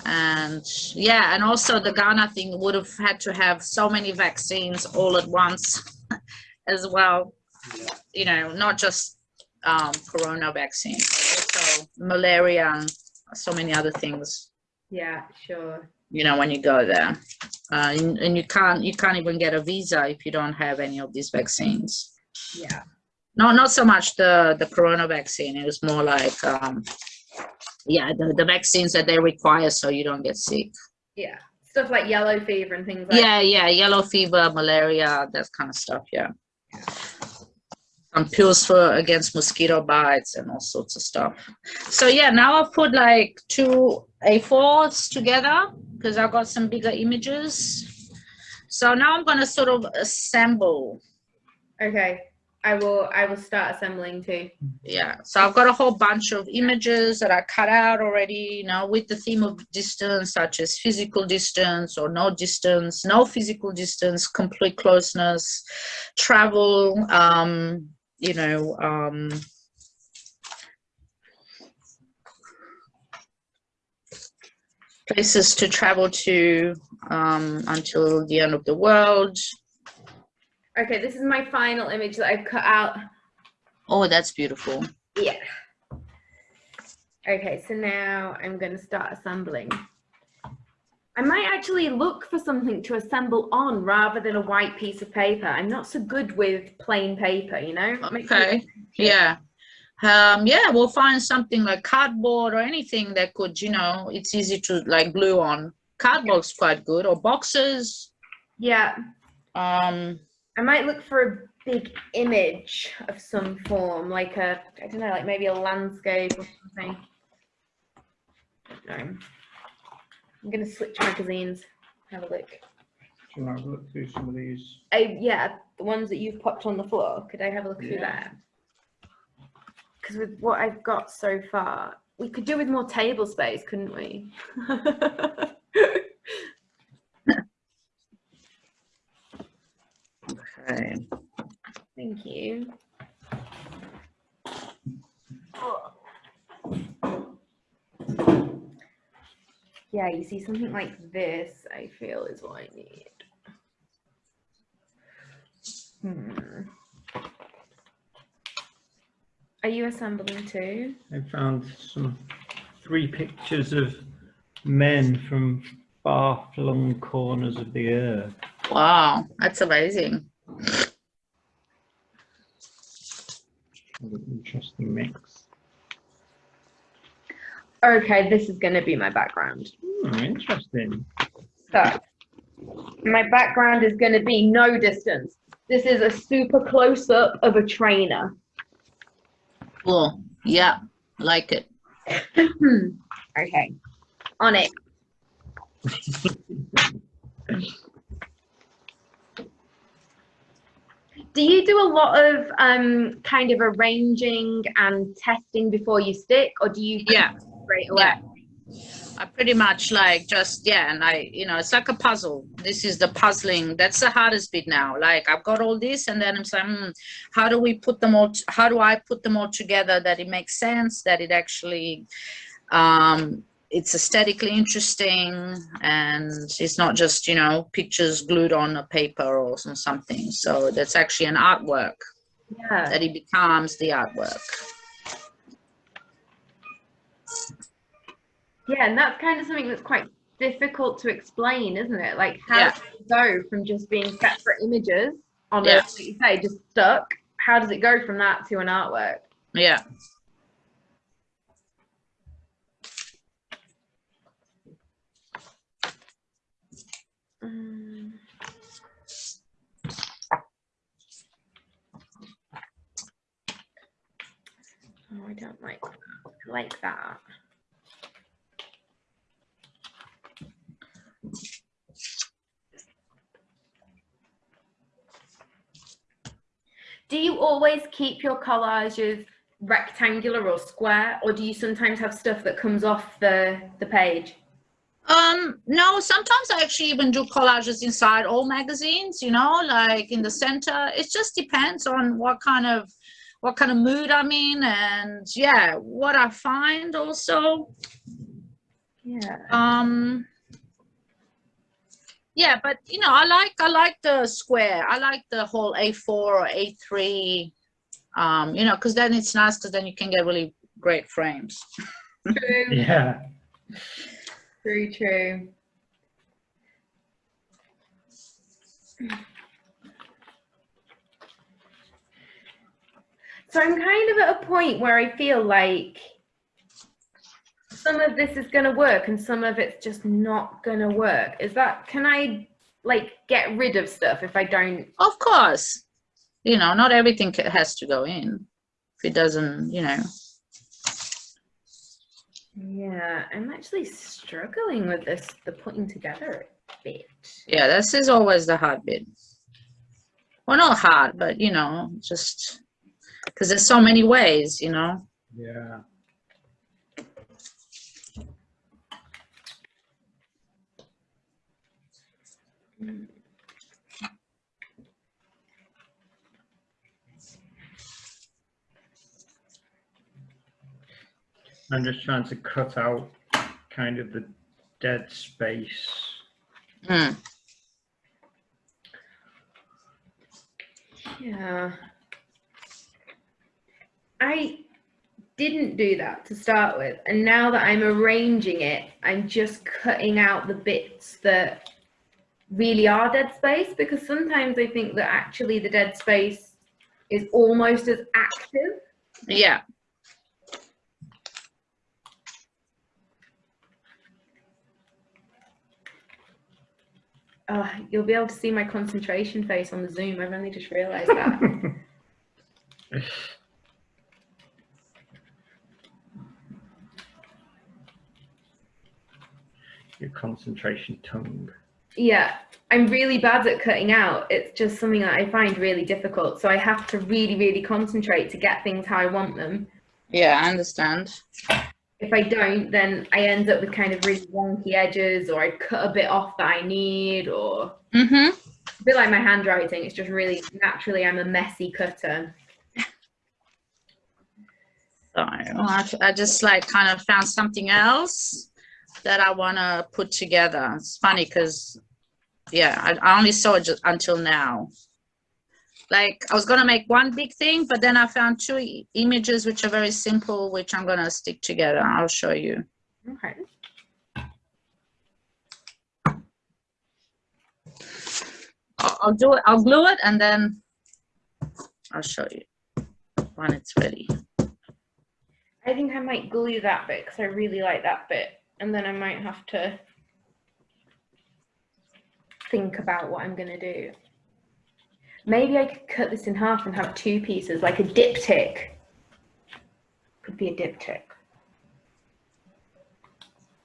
and yeah and also the ghana thing would have had to have so many vaccines all at once as well yeah. you know not just um, corona vaccine but also malaria and so many other things Yeah, sure. you know when you go there uh, and, and you can't you can't even get a visa if you don't have any of these vaccines Yeah. no not so much the the corona vaccine it was more like um yeah the, the vaccines that they require so you don't get sick Yeah. Stuff like yellow fever and things like yeah yeah yellow fever malaria that kind of stuff yeah yeah. some pills for against mosquito bites and all sorts of stuff. So yeah, now I've put like two A4s together because I've got some bigger images. So now I'm gonna sort of assemble. Okay. I will I will start assembling too. Yeah, so I've got a whole bunch of images that I cut out already, you know, with the theme of distance, such as physical distance or no distance, no physical distance, complete closeness, travel, um, you know, um, places to travel to um, until the end of the world. Okay, this is my final image that I've cut out. Oh, that's beautiful. Yeah. Okay, so now I'm going to start assembling. I might actually look for something to assemble on rather than a white piece of paper. I'm not so good with plain paper, you know? Okay, yeah. Um, yeah, we'll find something like cardboard or anything that could, you know, it's easy to like glue on. Cardboard's quite good, or boxes. Yeah, Um, I might look for a big image of some form, like a, I don't know, like maybe a landscape or something. No. I'm going to switch magazines. Have a look. Shall I have a look through some of these? I, yeah, the ones that you've popped on the floor. Could I have a look through Yeah. that? Because with what I've got so far, we could do with more table space, couldn't we? okay. Thank you. Yeah, you see something like this, I feel is what I need. Hmm. Are you assembling too? I found some three pictures of men from far-flung corners of the earth. Wow, that's amazing. What an interesting mix. Okay, this is going to be my background. Hmm, interesting. So, my background is going to be no distance. This is a super close up of a trainer. Cool. Yeah, like it. okay, on it. Do you do a lot of um, kind of arranging and testing before you stick, or do you Yeah. straight away? Yeah. I pretty much like just yeah, and I you know it's like a puzzle. This is the puzzling. That's the hardest bit now. Like I've got all this, and then I'm saying, hmm, how do we put them all? how do I put them all together that it makes sense? That it actually, um, it's aesthetically interesting, and it's not just you know pictures glued on a paper or some, something. So that's actually an artwork. Yeah. That it becomes the artwork. Yeah, and that's kind of something that's quite difficult to explain, isn't it? Like how Yeah. does it go from just being separate images on Yeah. a, like you say, just stuck? How does it go from that to an artwork? Yeah. I don't like that. I like that. Do you always keep your collages rectangular or square, or do you sometimes have stuff that comes off the the page? Um, no, sometimes I actually even do collages inside all magazines, you know, like in the center. It just depends on what kind of what kind of mood I'm in and yeah, what I find also. Yeah. Um yeah, but you know, I like I like the square. I like the whole A4 or A3 um, you know, because then it's nice because then you can get really great frames. True. Yeah. True, true. So I'm kind of at a point where I feel like some of this is going to work and some of it's just not going to work. Is that, can I like get rid of stuff if I don't? Of course. you know, not everything has to go in. If it doesn't, you know. Yeah, I'm actually struggling with this, the putting together bit. Yeah, this is always the hard bit. Well, not hard, but you know, just because there's so many ways, you know. Yeah. I'm just trying to cut out kind of the dead space. Mm. Yeah. I didn't do that to start with, and now that I'm arranging it, I'm just cutting out the bits that really are dead space because sometimes I think that actually the dead space is almost as active. Yeah. Oh, you'll be able to see my concentration face on the Zoom. I've only just realized that. Your concentration tongue. Yeah, I'm really bad at cutting out. It's just something that I find really difficult. So I have to really, really concentrate to get things how I want them. Yeah, I understand. If I don't, then I end up with kind of really wonky edges, or I cut a bit off that I need, or Mm-hmm. a bit like my handwriting. It's just really naturally I'm a messy cutter. So I, I just like kind of found something else that I want to put together. It's funny because, yeah, I, I only saw it just until now. Like I was gonna make one big thing, but then I found two i- images which are very simple, which I'm gonna stick together. I'll show you. Okay. I'll, I'll do it. I'll glue it and then I'll show you when it's ready. I think I might glue that bit because I really like that bit, and then I might have to think about what I'm gonna do. Maybe I could cut this in half and have two pieces, like a diptych. Could be a diptych.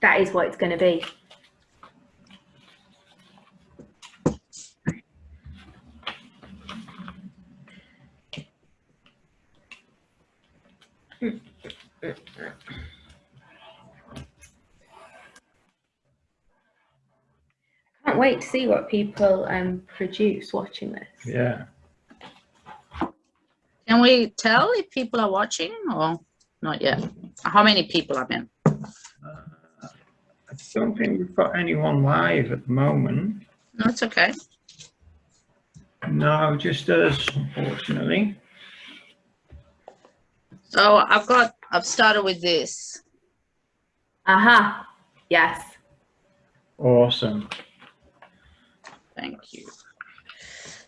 That is what it's gonna be. Can't wait to see what people um produce watching this. Yeah. Can we tell if people are watching or not yet? How many people I mean? I don't think we've got anyone live at the moment. No, it's okay. No, just us, unfortunately. So I've got, I've started with this. Aha. Yes. Awesome. Thank you.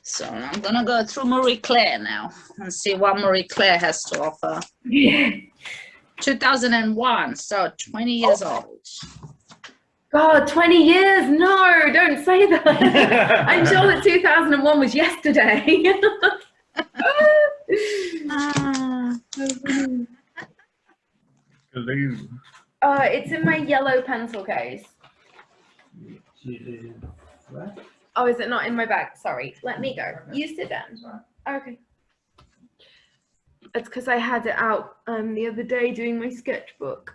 So I'm gonna go through Marie Claire now and see what Marie Claire has to offer. Yeah. 2001, so 20 years old. God, 20 years? No, don't say that. I'm sure that 2001 was yesterday. Ah, uh, it's in my yellow pencil case. Oh, is it not in my bag? Sorry. Let me go. You sit down. Okay. It's because I had it out um, the other day doing my sketchbook.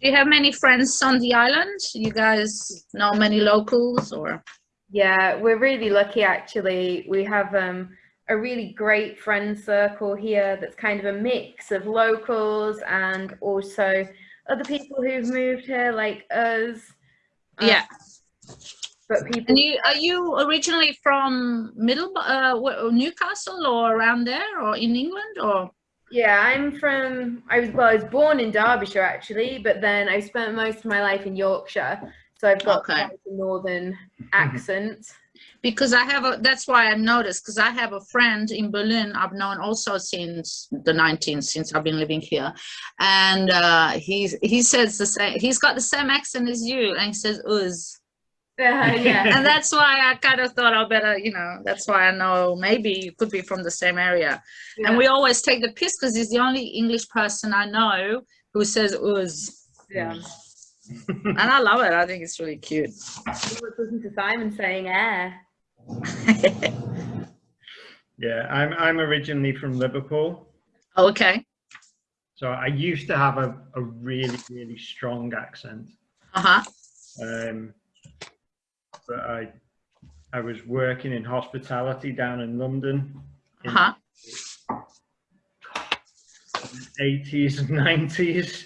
Do you have many friends on the island? You guys know many locals or? Yeah, we're really lucky actually. We have um, a really great friend circle here that's kind of a mix of locals and also other people who've moved here like us. Uh, Yeah. But people And you, are you originally from Middle, uh, Newcastle or around there or in England or? Yeah, I'm from. I was well. I was born in Derbyshire actually, but then I spent most of my life in Yorkshire, so I've got Okay. quite a northern accent. Because I have a, that's why I noticed, because I have a friend in Berlin I've known also since the 19th, since I've been living here. And uh, he's, he says the same, he's got the same accent as you, and he says, Uz. Uh, yeah. and that's why I kind of thought I better, you know, that's why I know maybe you could be from the same area. yeah. And we always take the piss because he's the only English person I know who says "uz," yeah. and I love it. I think it's really cute. Listen to Simon saying air. Yeah, I'm I'm originally from Liverpool, okay. so I used to have a, a really really strong accent. Uh huh. Um, but I I was working in hospitality down in London Uh huh. 80s and 90s.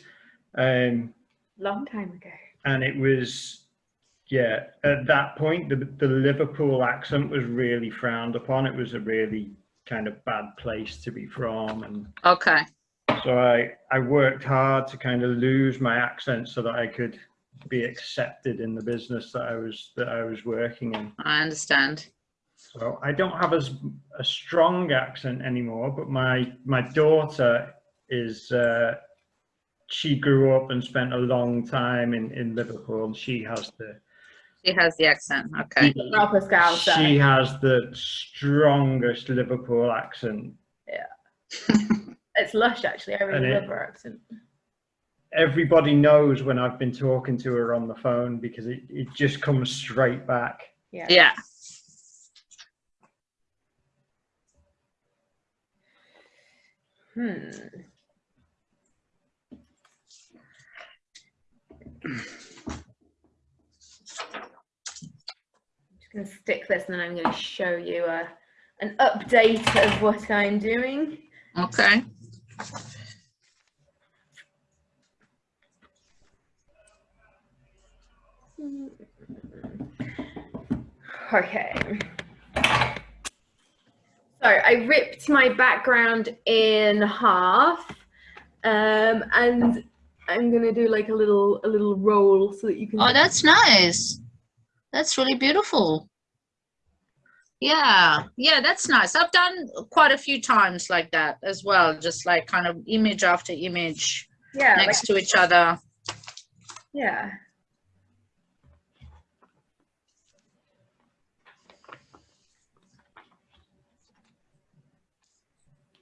Um, Long time ago. and it was yeah at that point the, the liverpool accent was really frowned upon it was a really kind of bad place to be from and Okay. so i i worked hard to kind of lose my accent so that i could be accepted in the business that i was that i was working in I understand. so i don't have as a strong accent anymore but my my daughter is uh she grew up and spent a long time in in liverpool and she has the She has the accent. Okay. Proper Scouser. She has the strongest Liverpool accent. Yeah. it's lush, actually. I really love her accent. Everybody knows when I've been talking to her on the phone because it, it just comes straight back. Yeah. Yeah. Hmm. Just going to stick this and then I'm going to show you a, an update of what I'm doing. Okay. Okay. So I ripped my background in half, um, and I'm gonna do like a little a little roll so that you can. Oh, that's nice. That's really beautiful. Yeah, yeah, that's nice. I've done quite a few times like that as well, just like kind of image after image yeah, like- next to each other. yeah.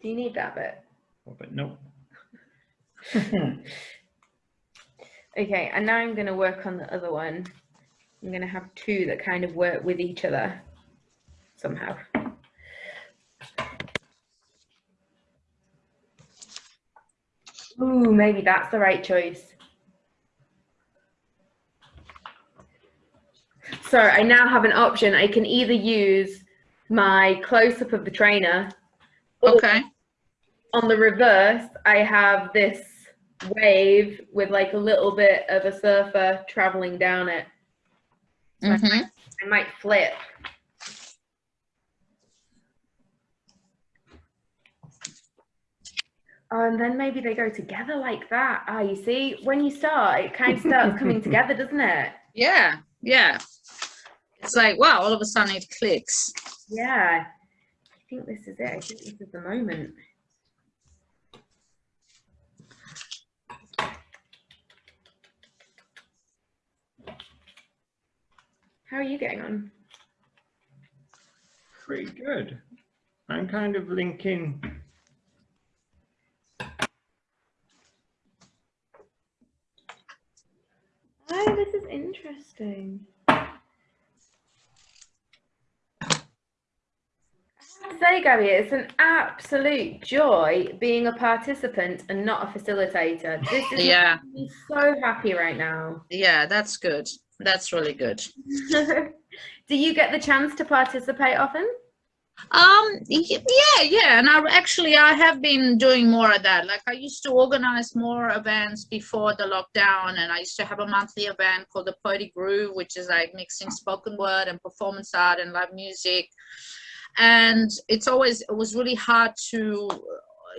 Do you need that bit? Oh, But no. Okay, and now I'm going to work on the other one. I'm going to have two that kind of work with each other somehow. Ooh, maybe that's the right choice. So I now have an option. I can either use my close-up of the trainer Okay. on the reverse, I have this wave with like a little bit of a surfer traveling down it. Hmm I might flip. Oh, and then maybe they go together like that. Ah, you see, when you start, it kind of starts coming together, doesn't it? Yeah, yeah. It's like, wow, all of a sudden it clicks. Yeah. I think this is it. I think this is the moment. How are you getting on? Pretty good. I'm kind of linking. Oh, this is interesting. I have to say, Gabby, it's an absolute joy being a participant and not a facilitator. This is Yeah, making me so happy right now. yeah, that's good. That's really good. Do you get the chance to participate often? Um, yeah, yeah, and I actually I have been doing more of that. Like I used to organize more events before the lockdown, and I used to have a monthly event called the Poetic Groove, which is like mixing spoken word and performance art and live music. And it's always it was really hard to,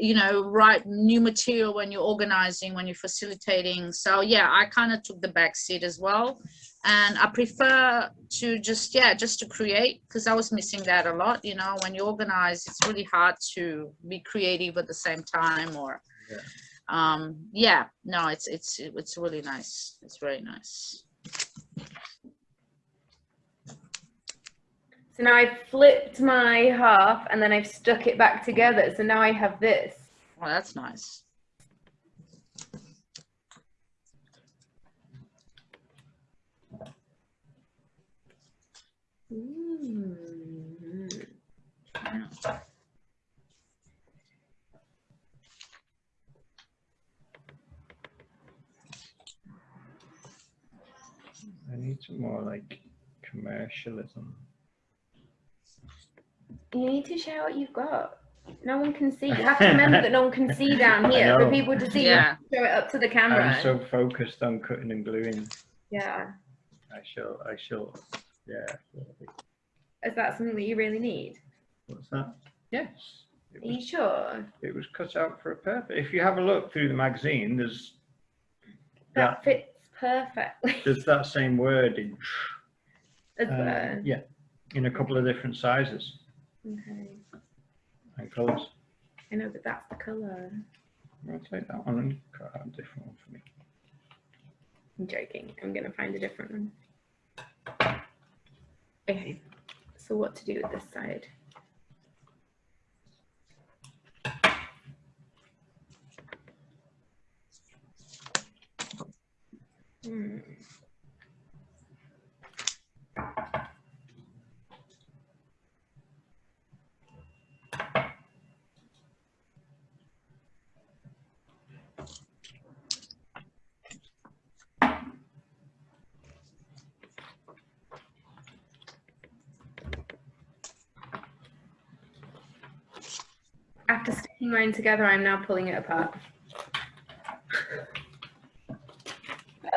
you know, write new material when you're organizing, when you're facilitating. So yeah, I kind of took the back seat as well and I prefer to just yeah just to create because I was missing that a lot. You know, when you organize, it's really hard to be creative at the same time. Or Yeah. um, yeah, no, it's it's it's really nice. It's very nice. So now I've flipped my half and then I've stuck it back together. So now I have this. Well, that's nice. Mm. Yeah. I need some more like commercialism. You need to share what you've got. No one can see. You have to remember that no one can see down here. For people to see, Yeah. you show it up to the camera. I'm so focused on cutting and gluing. Yeah. I shall, I shall, yeah. Is that something that you really need? What's that? Yes. It Are you was, sure? it was cut out for a purpose. If you have a look through the magazine, there's That that, fits perfectly. there's that same word in, As uh, yeah, in a couple of different sizes Okay. and colours. I know, but that's the colour. Take that one and cut out a different one for me. I'm joking. I'm gonna find a different one. Okay. So what to do with this side? Hmm. Mine together, I'm now pulling it apart.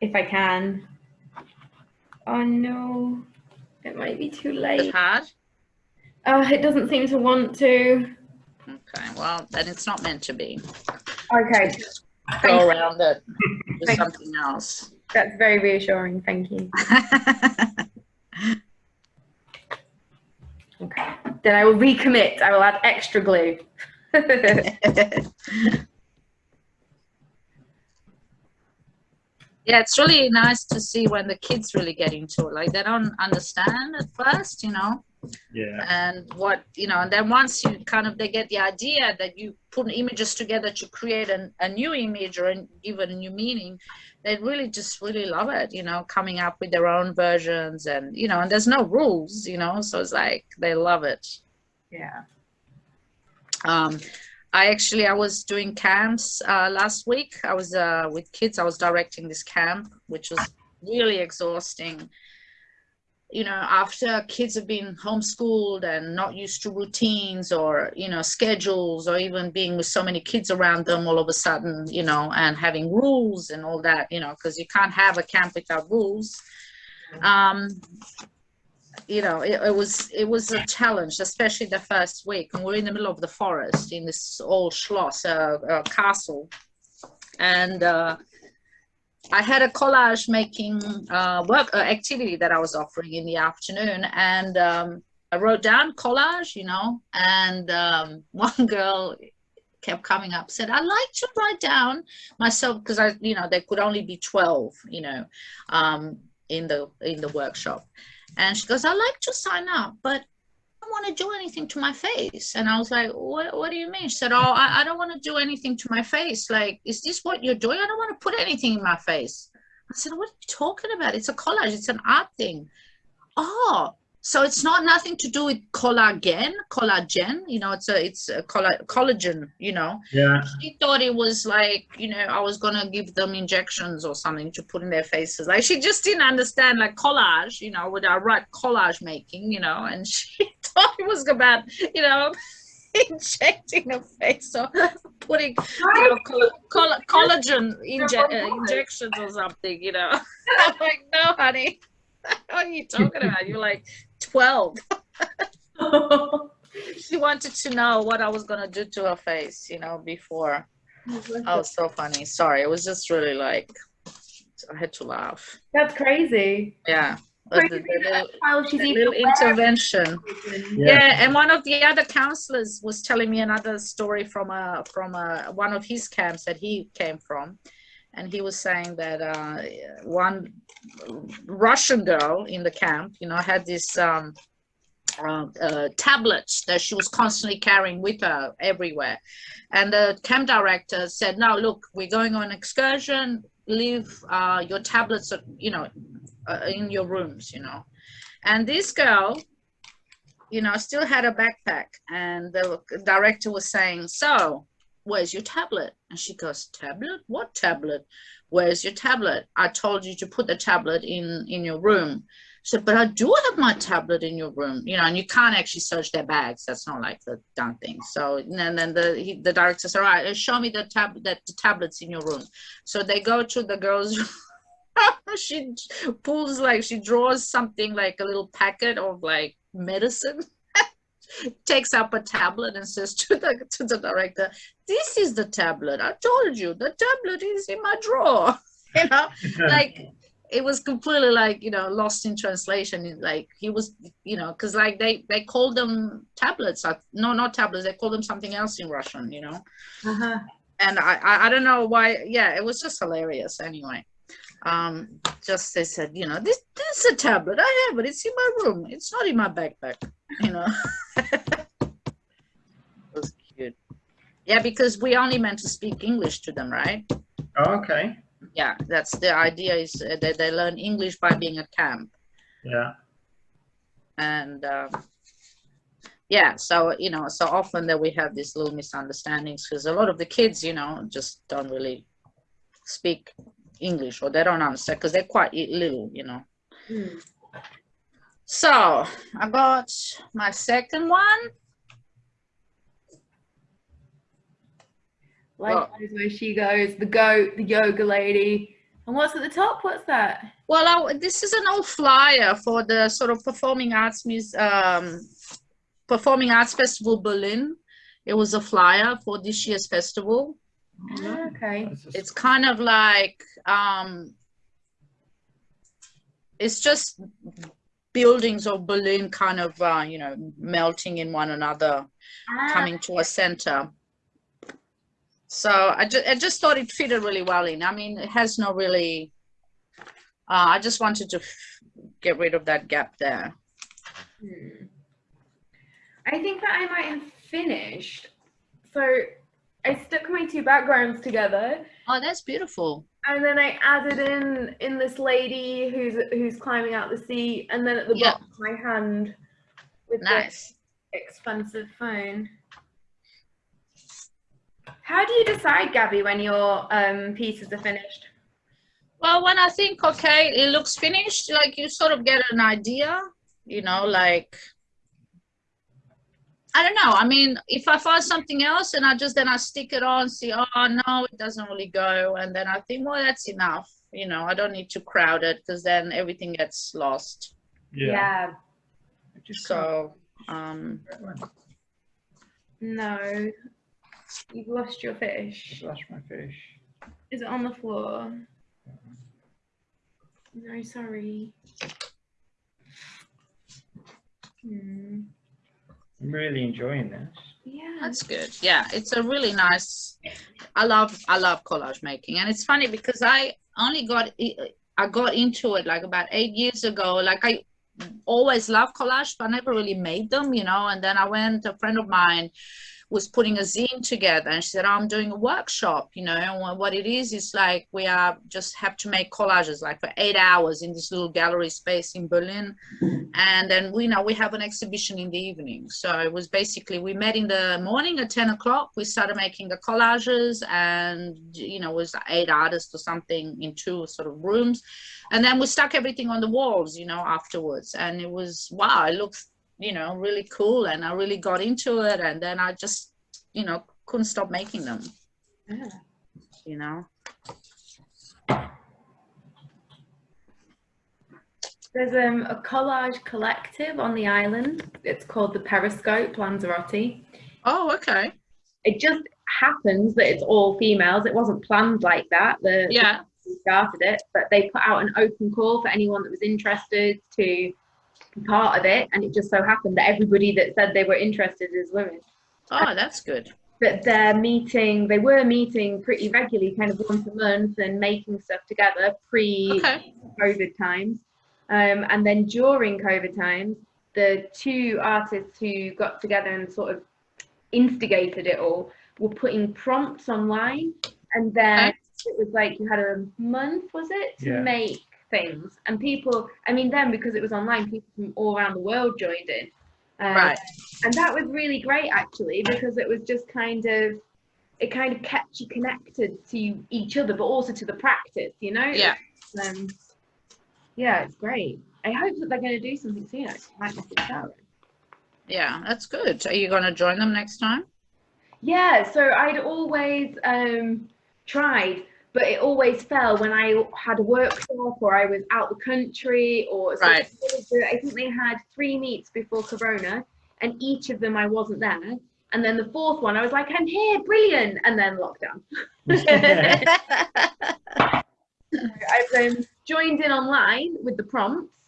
if I can. Oh no, it might be too late. It's hard. Oh, it doesn't seem to want to. Okay, well, then it's not meant to be. Okay, Go around it with something else. that's very reassuring. Thank you. Okay, then I will recommit. I will add extra glue. yeah, it's really nice to see when the kids really get into it. Like they don't understand at first, you know, Yeah. and what you know, and then once you kind of they get the idea that you put images together to create an, a new image or an, give it a new meaning, they really just really love it. You know, coming up with their own versions, and you know, and there's no rules, you know, so it's like they love it. Yeah. Um, I actually I was doing camps uh, last week. I was uh, with kids. I was directing this camp, which was really exhausting. You know, after kids have been homeschooled and not used to routines or you know schedules or even being with so many kids around them all of a sudden, you know, and having rules and all that, you know, because you can't have a camp without rules. Um, you know it, it was it was a challenge especially the first week and we're in the middle of the forest in this old schloss uh, uh, castle and uh, i had a collage making uh, work uh, activity that i was offering in the afternoon and um, i wrote down collage you know and um, one girl kept coming up said i like to write down myself because i you know there could only be 12 you know um, in the in the workshop. And she goes, I like to sign up, but don't want to do anything to my face. And I was like, what, what do you mean? She said, oh, I, I don't want to do anything to my face. Like, is this what you're doing? I don't want to put anything in my face. I said, what are you talking about? It's a collage. It's an art thing. Oh, so it's not nothing to do with collagen, collagen. You know, it's a it's a colla- collagen. You know, Yeah. she thought it was like you know i was gonna give them injections or something to put in their faces like she just didn't understand like collage you know with our right collage making you know and she thought it was about you know injecting a face or putting you know, coll- coll- collagen inje- uh, injections or something you know i'm like no honey what are you talking about you're like 12 she wanted to know what i was gonna do to her face you know before Oh, so funny. Sorry, it was just really like I had to laugh. That's crazy. Yeah, but the, Crazy the little, While the little intervention. Yeah. Yeah. and one of the other counselors was telling me another story from a from a one of his camps that he came from, and he was saying that uh, one Russian girl in the camp, you know, had this um, uh, uh, tablets that she was constantly carrying with her everywhere. And the camp director said, "No, look, we're going on excursion. Leave uh, your tablets, uh, you know, uh, in your rooms, you know." And this girl, you know, still had a backpack, and the director was saying, "So, where's your tablet?" And she goes, "Tablet? What tablet? Where's your tablet? I told you to put the tablet in in your room." said, but I do have my tablet in your room, you know, and you can't actually search their bags. That's not like the done thing. So and then the he, the director says, all right, uh, show me the tab that the tablets in your room. So they go to the girls' she pulls like she draws something like a little packet of like medicine takes up a tablet and says to the to the director this is the tablet. I told you the tablet is in my drawer. You know? Like it was completely like you know lost in translation. Like he was you know because like they they called them tablets. No not tablets. They called them something else in russian you know? Uh-huh. and I, I i don't know why. Yeah it was just hilarious anyway. Um just they said you know this this is a tablet i have it it's in my room. It's not in my backpack you know? it was cute yeah because we only meant to speak english to them right Oh, okay. yeah that's the idea is uh, that they learn english by being at camp Yeah. and um, yeah so you know so often that we have these little misunderstandings because a lot of the kids you know just don't really speak english or they don't understand because they're quite little you know Hmm. so i got my second one Likewise, where she goes, the goat, the yoga lady. And what's at the top? What's that? well I, this is an old flyer for the sort of performing arts mus um, performing arts festival berlin it was a flyer for this year's festival Ah, okay. It's kind of like um it's just buildings of berlin kind of uh, you know melting in one another Ah, coming to a center so i just i just thought it fitted really well in i mean it has no really uh, i just wanted to f- get rid of that gap there hmm. I think that I might have finished. So I stuck my two backgrounds together oh that's beautiful and then I added in in this lady who's who's climbing out the seat and then at the Yeah. bottom my hand with nice the expensive phone. How do you decide, Gabby, when your um, pieces are finished? Well, when I think, okay, it looks finished, like you sort of get an idea, you know, like, I don't know. I mean, if I find something else and I just then I stick it on, see, oh no, it doesn't really go. And then I think, well, that's enough. You know, I don't need to crowd it because then everything gets lost. Yeah. I just So, um. No, you've lost your Just fish. lost my fish. Is it on the floor? No, sorry. Hmm. I'm really enjoying this. Yeah. That's good. Yeah, it's a really nice. I love I love collage making, and it's funny because I only got I got into it like about eight years ago. Like I always loved collage, but I never really made them, you know. And then I went. To a friend of mine was putting a zine together, and she said, oh, "I'm doing a workshop, you know." And what- it is is like we are just have to make collages like for eight hours in this little gallery space in Berlin. And then we know we have an exhibition in the evening. So it was basically we met in the morning at 10 o'clock we started making the collages and you know was eight artists or something in two sort of rooms. And then we stuck everything on the walls you know afterwards. And it was wow it looked you know really cool and i really got into it and then i just you know couldn't stop making them Yeah. you know There's um, a collage collective on the island. It's called the Periscope Lanzarote. oh okay It just happens that it's all females. It wasn't planned like that. The yeah started it, but they put out an open call for anyone that was interested to part of it. And it just so happened that everybody that said they were interested is women. oh that's good that they're meeting, they were meeting pretty regularly, kind of once a month and making stuff together pre Okay. COVID times. Um, and then during COVID times, the two artists who got together and sort of instigated it all were putting prompts online. And then it was like you had a month, was it, to Yeah. make things. And people, I mean, then because it was online, people from all around the world joined in. Um, Right. And that was really great actually, because it was just kind of, it kind of kept you connected to each other, but also to the practice, you know? Yeah. um, yeah, it's great. I hope that they're going to do something soon. I might message Sarah. Yeah, that's good. Are you going to join them next time? Yeah, so I'd always um, tried, but it always fell when I had a workshop or I was out the country or Right. I think they had three meets before Corona, and each of them I wasn't there. And then the fourth one, I was like, I'm here, brilliant, and then lockdown. I've um, joined in online with the prompts,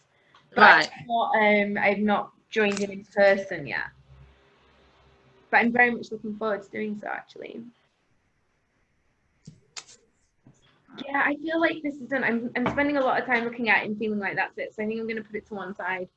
but Right. I've, not, um, I've not joined in in person yet. But I'm very much looking forward to doing so actually. Yeah, I feel like this is done. I'm, I'm spending a lot of time looking at it and feeling like that's it. So I think I'm going to put it to one side.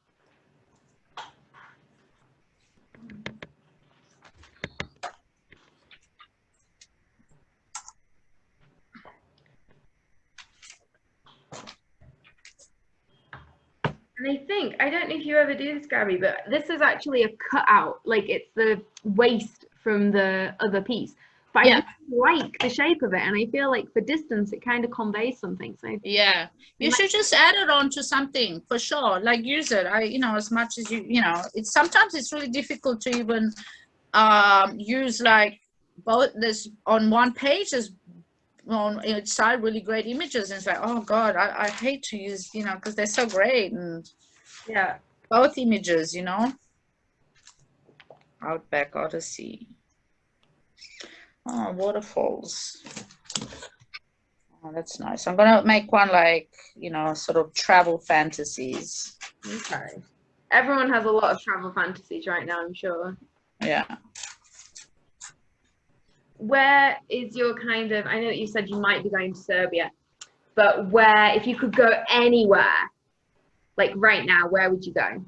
And I think, I don't know if you ever do this, Gabby, but this is actually a cutout. Like it's the waste from the other piece. But Yeah. I like the shape of it. And I feel like for distance, it kind of conveys something. So Yeah, you should just add it on to something for sure. Like use it. I, you know, as much as you, you know, it's sometimes it's really difficult to even um, use like both this on one page. There's on each side really great images, and it's like, oh God, I, I hate to use, you know, because they're so great and yeah. both images, you know. Outback Odyssey. Oh, waterfalls. Oh, that's nice. I'm gonna make one like, you know, sort of travel fantasies. Okay. Everyone has a lot of travel fantasies right now, I'm sure. Yeah. Where is your kind of, I know that you said you might be going to Serbia, but where, if you could go anywhere, like right now, where would you go?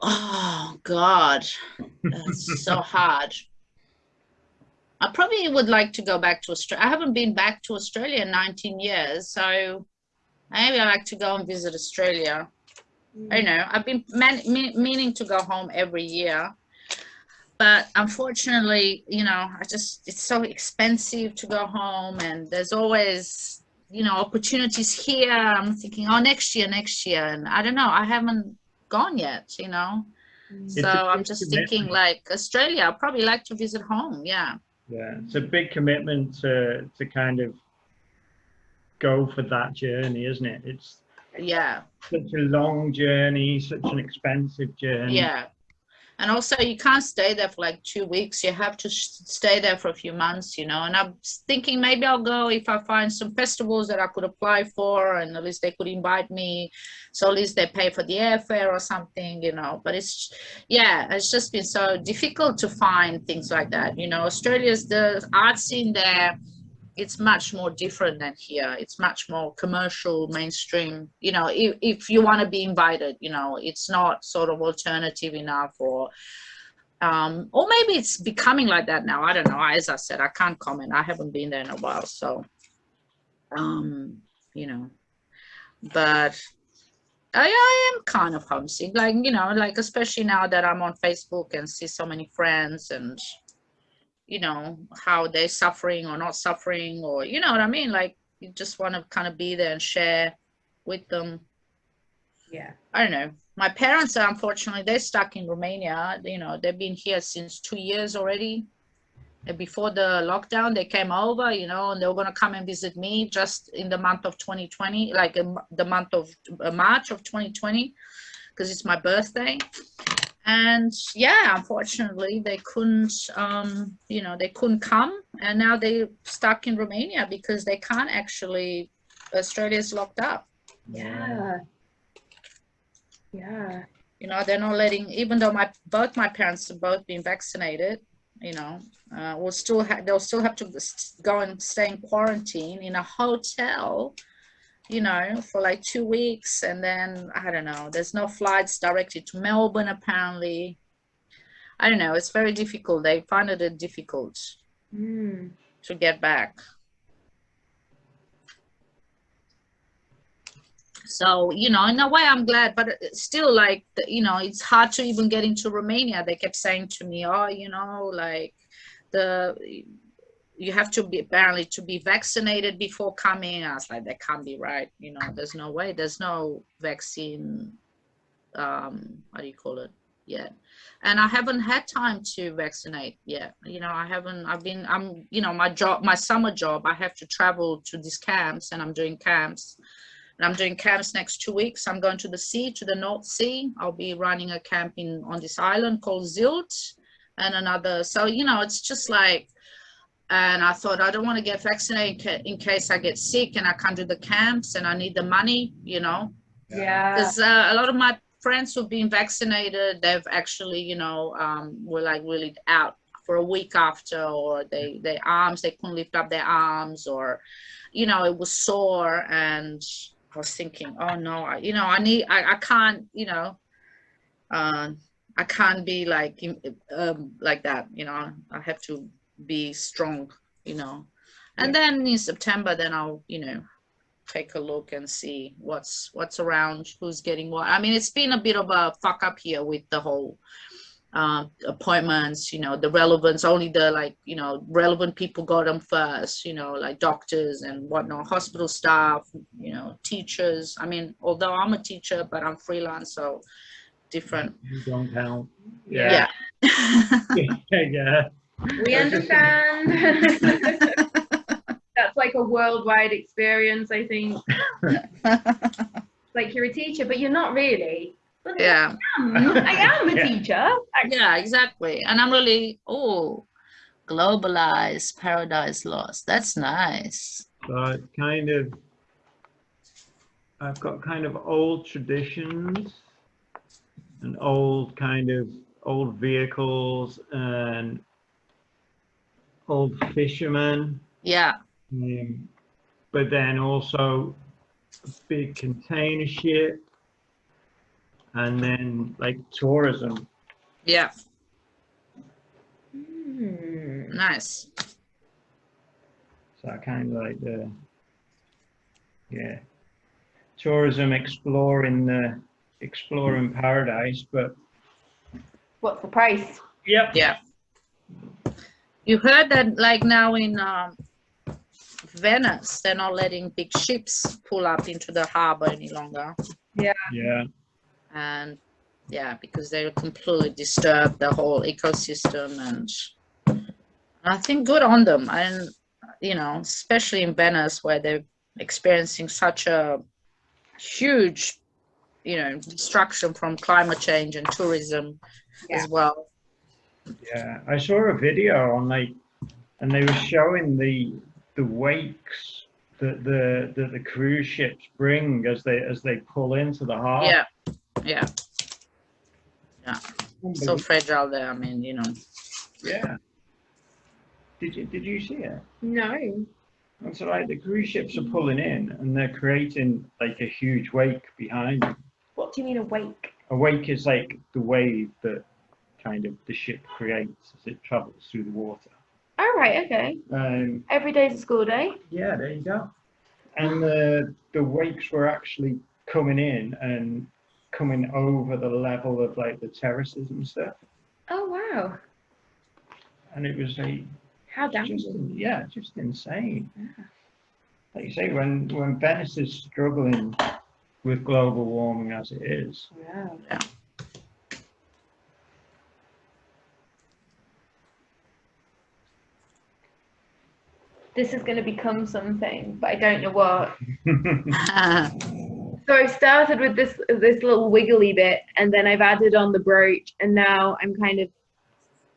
Oh God, that's so hard. I probably would like to go back to Australia. I haven't been back to Australia in 19 years, so maybe I like to go and visit Australia. Mm. I know I've been man- me- meaning to go home every year, but unfortunately, you know, I just it's so expensive to go home, and there's always you know opportunities here. I'm thinking, oh, next year, next year, and I don't know. I haven't gone yet, you know. Mm. It's So I'm just thinking like Australia. I'd probably like to visit home. Yeah, Yeah, it's a big commitment to to kind of go for that journey, isn't it? It's yeah, such a long journey, such an expensive journey. yeah. And also, you can't stay there for like two weeks. You have to stay there for a few months, you know. And I'm thinking maybe I'll go if I find some festivals that I could apply for, and at least they could invite me. So at least they pay for the airfare or something, you know. But it's, yeah, it's just been so difficult to find things like that. You know, Australia's the art scene there. It's much more different than here. It's much more commercial, mainstream. You know, if, if you want to be invited, you know, it's not sort of alternative enough or um, or maybe it's becoming like that now. I don't know. As I said, I can't comment. I haven't been there in a while, so um, you know. But I, I am kind of homesick, like you know, like especially now that I'm on Facebook and see so many friends and you know how they're suffering or not suffering, or you know what I mean. Like you just want to kind of be there and share with them. Yeah. I don't know. My parents are unfortunately they're stuck in Romania. You know, they've been here since two years already. And before the lockdown, they came over, you know, and they were gonna come and visit me just in the month of 2020, like the month of uh, March of 2020, because it's my birthday. And yeah, unfortunately, they couldn't, um, you know, they couldn't come, and now they're stuck in Romania because they can't actually. Australia's locked up. Yeah. Yeah. you know they're not letting even though my both my parents have both been vaccinated you know, uh, will still have they'll still have to go and stay in quarantine in a hotel, you know, for like two weeks, and then I don't know. There's no flights directed to Melbourne apparently. I don't know. It's very difficult. They find it difficult Mm. to get back. So, you know, in a way, I'm glad, but still like, you know, it's hard to even get into Romania. They kept saying to me, oh, you know, like the, you have to be apparently to be vaccinated before coming. I was like, that can't be right. You know, there's no way. There's no vaccine, um, what do you call it, yet and I haven't had time to vaccinate yet. You know, I haven't. I've been. I'm. You know, my job, my summer job. I have to travel to these camps, and I'm doing camps. And I'm doing camps next two weeks. I'm going to the sea, to the North Sea. I'll be running a camp in on this island called Sylt, and another. So you know, it's just like. And I thought I don't want to get vaccinated in case I get sick and I can't do the camps and I need the money. You know, Yeah. because uh, a lot of my friends who've been vaccinated they've actually you know um, were like really out for a week after or they their arms they couldn't lift up their arms or you know it was sore and i was thinking oh no I, you know i need i, I can't you know uh, i can't be like um, like that you know i have to be strong you know and then in september then i'll you know take a look and see what's what's around, who's getting what. I mean, it's been a bit of a fuck up here with the whole uh, appointments. You know, the relevance only the like you know relevant people got them first. You know, like doctors and whatnot, hospital staff. You know, teachers. I mean, although I'm a teacher, but I'm freelance, so different. You don't count. Yeah. Yeah. yeah. We understand. That's like a worldwide experience, I think. Like you're a teacher, but you're not really. But yeah. I am. I am a Yeah. teacher. Yeah, exactly. And I'm really oh, globalized paradise lost. That's nice. But kind of, I've got kind of old traditions and old kind of old vehicles and old fishermen. Yeah. Um, but then also a big container ship and then like tourism. Yeah. Hmm. Nice. So I kind of like the, yeah, tourism exploring the, exploring paradise, but What's the price? yep. Yeah. You heard that like now in um, Venice, they're not letting big ships pull up into the harbor any longer. Yeah. And yeah, because they will completely disturb the whole ecosystem and I think good on them. And you know, especially in Venice where they're experiencing such a huge, you know, destruction from climate change and tourism as well. Yeah, I saw a video on like, and they were showing the the wakes that the that the cruise ships bring as they as they pull into the harbor. Yeah, yeah. Yeah. So fragile there. I mean, you know. yeah. Did you did you see it? No. And so like the cruise ships are pulling in and they're creating like a huge wake behind them. What do you mean a wake? A wake is like the wave that kind of the ship creates as it travels through the water. All right. Okay. Um, Every day's a school day. Yeah, there you go. And the the wakes were actually coming in and coming over the level of like the terraces and stuff. Oh wow. And it was a How damaging. yeah, just insane. Yeah. Like you say, when when Venice is struggling with global warming as it is, Wow. This is going to become something, but I don't know what. So I started with this this little wiggly bit, and then I've added on the brooch, and now I'm kind of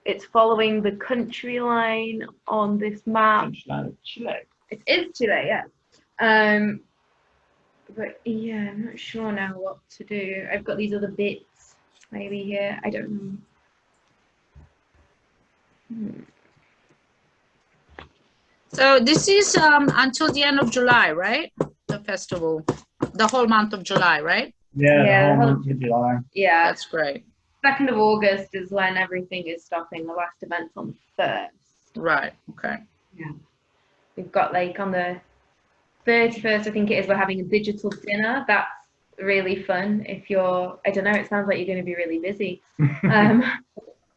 it's following the country line on this map. Punchline of Chile. It is Chile, yeah. Um, but yeah, I'm not sure now what to do. I've got these other bits maybe here. I don't know. So this is um, until the end of July, right? The festival, the whole month of July, right? Yeah, Yeah, the whole month of July. Yeah, That's great. second of August is when everything is stopping. The last event's on the first. Right. Okay. Yeah, we've got like on the 31st, I think it is, we're having a digital dinner. That's really fun. If you're, I don't know, it sounds like you're going to be really busy. Um,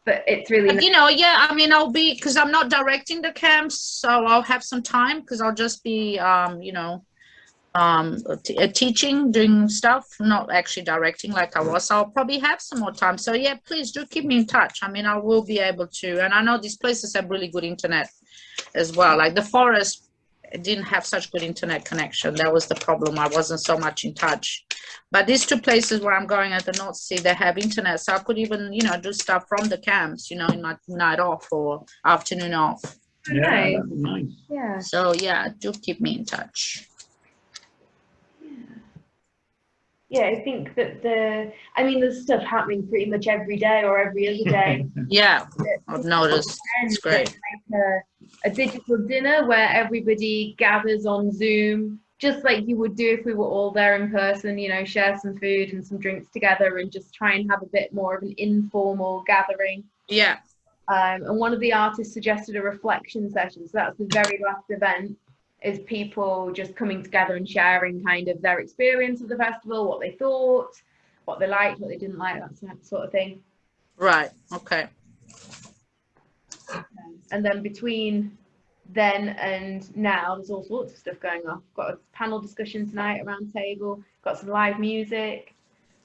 but it's really you know, yeah. I mean, I'll be because I'm not directing the camps, so I'll have some time because I'll just be, um, you know, um, uh, teaching, doing stuff, not actually directing like I was. So I'll probably have some more time. So yeah, please do keep me in touch. I mean, I will be able to, and I know these places have really good internet as well. Like the forest didn't have such good internet connection. That was the problem. I wasn't so much in touch. But these two places where I'm going at the North Sea, they have internet, so I could even, you know, do stuff from the camps, you know, in my night off or afternoon off. Yeah, Nice. nice. Yeah. So yeah, do keep me in touch. Yeah, I think that the, I mean, there's stuff happening pretty much every day or every other day. Yeah, I've noticed. It's great. like a, a digital dinner where everybody gathers on Zoom, just like you would do if we were all there in person, you know, share some food and some drinks together and just try and have a bit more of an informal gathering. Yeah, Um, and one of the artists suggested a reflection session. So that's the very last event is people just coming together and sharing kind of their experience of the festival, what they thought, what they liked, what they didn't like, that sort- of thing. right. Okay. Um, and then between then and now, there's all sorts of stuff going on. We've got a panel discussion tonight around table, got some live music,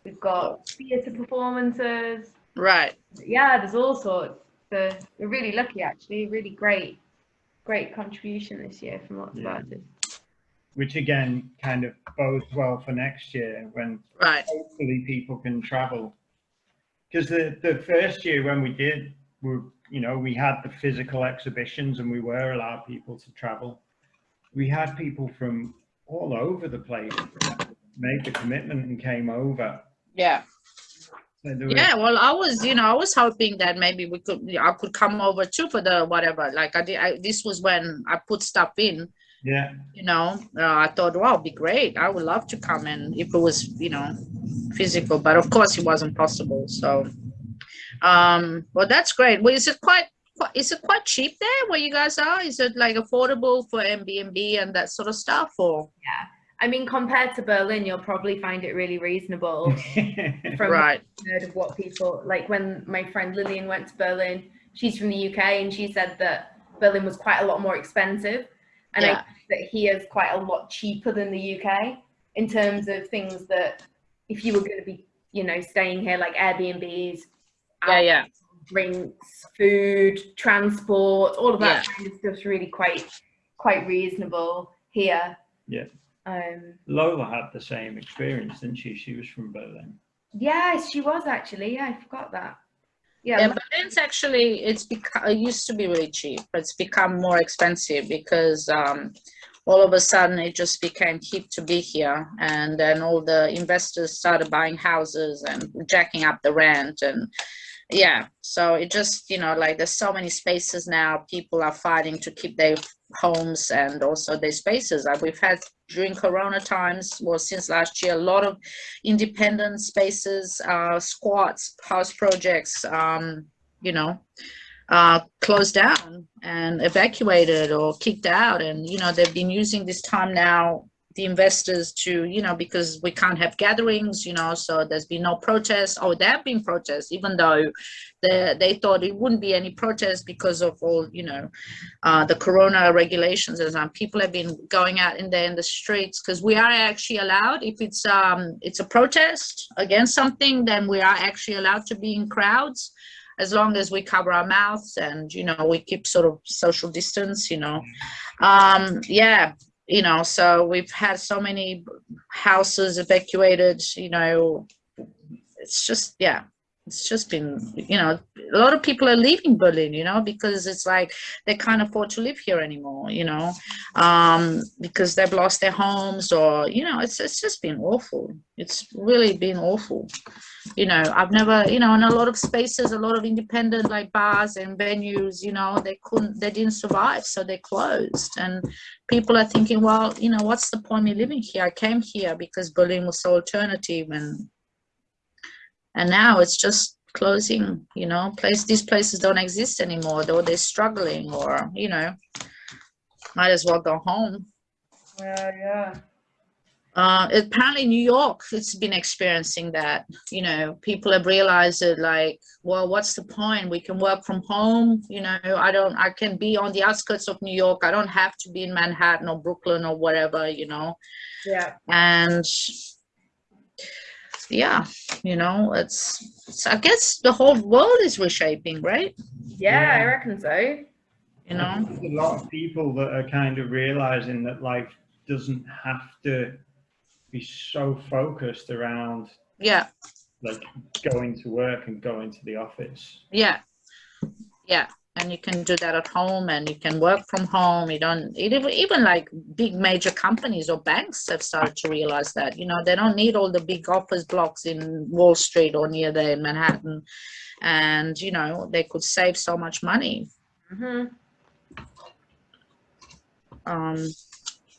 we've got theatre performances. Right. Yeah, there's all sorts. So we're really lucky actually, really great, great contribution this year from lots Yeah. of artists. Which again, kind of bodes well for next year when Right. hopefully people can travel. Because the, the first year when we did, we, you know, we had the physical exhibitions and we were allowed people to travel. We had people from all over the place made the commitment and came over. Yeah. So there was- Yeah. Well, I was, you know, I was hoping that maybe we could, I could come over too for the whatever. Like I did. I, this was when I put stuff in. yeah, you know uh, i thought wow it'd be great i would love to come in if it was you know physical but of course it wasn't possible so um well that's great well is it quite quite- is it quite cheap there where you guys are is it like affordable for Airbnb and that sort of stuff or I mean, compared to Berlin, you'll probably find it really reasonable from right I've heard of what people like when my friend Lillian went to Berlin. She's from the UK and she said that Berlin was quite a lot more expensive, and I Yeah. think that here is quite a lot cheaper than the UK in terms of things that if you were going to be, you know, staying here like Airbnbs, yeah yeah drinks, food, transport, all of that kind of stuff's really quite quite reasonable here. Yeah. Um, Lola had the same experience, didn't she? She was from Berlin. yes, she was actually. Yeah, I forgot that. Yeah, yeah, but it's actually it's become it used to be really cheap but it's become more expensive because um all of a sudden it just became hip to be here and then all the investors started buying houses and jacking up the rent and yeah so it just you know like there's so many spaces now people are fighting to keep their homes and also their spaces like we've had during corona times. Well since last year a lot of independent spaces uh squats house projects um you know uh closed down and evacuated or kicked out. And you know they've been using this time now the investors to you know because we can't have gatherings you know so there's been no protests or there have been protests even though they, they thought it wouldn't be any protests because of all you know uh, the corona regulations and um, people have been going out in there in the streets. Because we are actually allowed if it's um it's a protest against something then we are actually allowed to be in crowds as long as we cover our mouths and you know we keep sort of social distance you know. Um yeah you know so we've had so many houses evacuated you know. It's just yeah it's just been you know a lot of people are leaving Berlin, you know, because it's like they can't afford to live here anymore, you know, um, because they've lost their homes or, you know, it's, it's just been awful. It's really been awful. You know, I've never, you know, in a lot of spaces, a lot of independent like bars and venues, you know, they couldn't, they didn't survive. So they closed. And people are thinking, well, you know, what's the point of living here? I came here because Berlin was so alternative and, and now it's just closing you know place these places don't exist anymore though they're struggling or you know might as well go home Yeah, yeah. uh, apparently New York, it's been experiencing that. You know, people have realized that, like, well, what's the point? We can work from home. You know, I don't, I can be on the outskirts of New York. I don't have to be in Manhattan or Brooklyn or whatever. You know, Yeah. and yeah, you know, it's, it's I guess the whole world is reshaping, right? Yeah, I reckon so. You know, There's a lot of people that are kind of realizing that life doesn't have to be so focused around yeah, like going to work and going to the office. yeah, yeah. And you can do that at home, and you can work from home. You don't even even like big major companies or banks have started to realize that. You know, they don't need all the big office blocks in Wall Street or near there in Manhattan, and you know they could save so much money. hmm Um,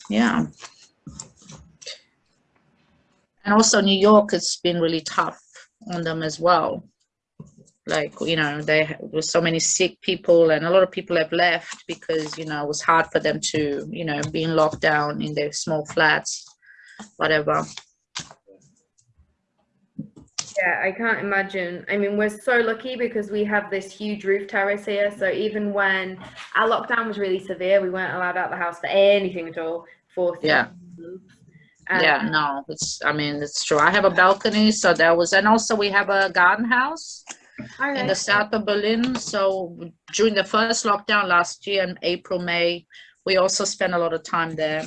yeah. And also New York, it's been really tough on them as well. Like, you know, there was so many sick people and a lot of people have left because, you know, it was hard for them to, you know, being locked down in their small flats, whatever. Yeah, I can't imagine. I mean, we're so lucky because we have this huge roof terrace here. So even when our lockdown was really severe, we weren't allowed out the house for anything at all for Yeah. Um, yeah, no, it's, I mean, it's true. I have a balcony, so there was, and also we have a garden house. Okay. in the south of Berlin. So during the first lockdown last year in April, May, we also spent a lot of time there.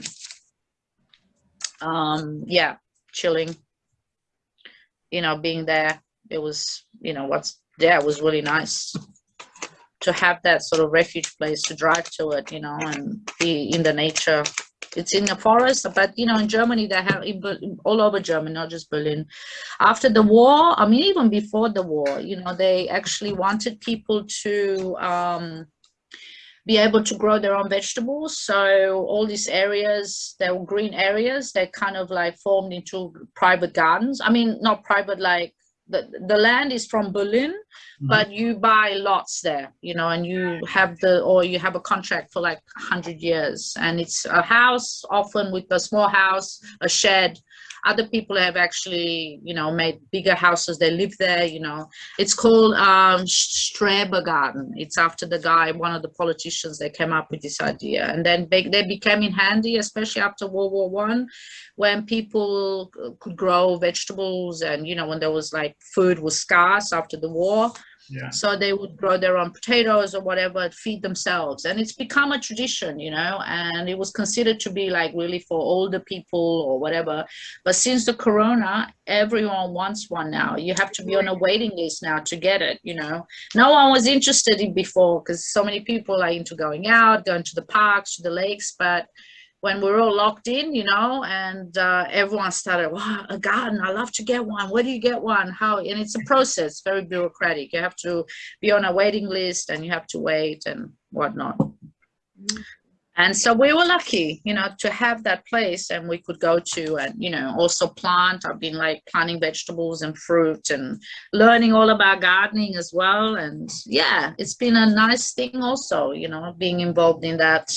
Um, yeah, chilling. You know, being there, it was, you know, what's there was really nice to have that sort of refuge place to drive to it, you know, and be in the nature. It's in the forest, but you know, in Germany, they have all over Germany, not just Berlin. After the war i mean even before the war you know they actually wanted people to um, be able to grow their own vegetables. So all these areas they were green areas they kind of like formed into private gardens. I mean not private like the, the land is from berlin mm-hmm. but you buy lots there you know and you have the or you have a contract for like 100 years. And it's a house often with a small house a shed other people have actually you know made bigger houses they live there you know. It's called um Schreber garden it's after the guy one of the politicians that came up with this idea. And then they, they became in handy especially after world war one when people could grow vegetables and you know when there was like food was scarce after the war So they would grow their own potatoes or whatever feed themselves. And it's become a tradition you know and it was considered to be like really for older people or whatever. But since the corona everyone wants one now. You have to be on a waiting list now to get it you know. No one was interested in before because so many people are into going out going to the parks to the lakes but when we're all locked in, you know, and uh, everyone started, wow, a garden, I love to get one. Where do you get one? How? And it's a process, very bureaucratic. You have to be on a waiting list and you have to wait and whatnot. And so we were lucky, you know, to have that place and we could go to and, you know, also plant. I've been like planting vegetables and fruit and learning all about gardening as well. And yeah, it's been a nice thing also, you know, being involved in that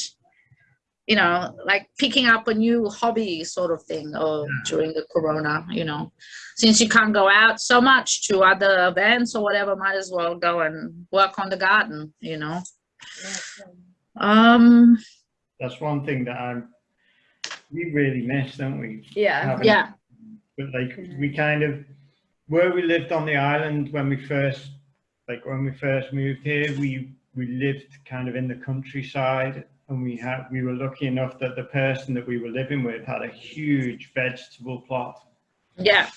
you know, like picking up a new hobby sort of thing or during the corona, you know, since you can't go out so much to other events or whatever, might as well go and work on the garden, you know. Um, That's one thing that I'm, we really miss, don't we? Yeah. Having- yeah, But like, we kind of, where we lived on the island when we first, like when we first moved here, we, we lived kind of in the countryside and we had, we were lucky enough that the person that we were living with had a huge vegetable plot. yeah,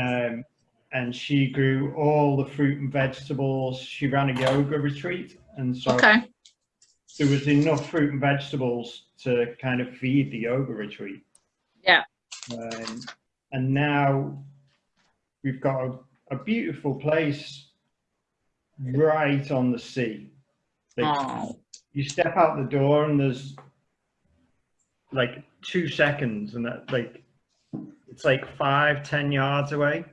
Um, and she grew all the fruit and vegetables. She ran a yoga retreat, and so Okay. there was enough fruit and vegetables to kind of feed the yoga retreat. Yeah. Um, and now we've got a, a beautiful place right on the sea. Like, Oh, you step out the door and there's like two seconds and that like it's like five ten yards away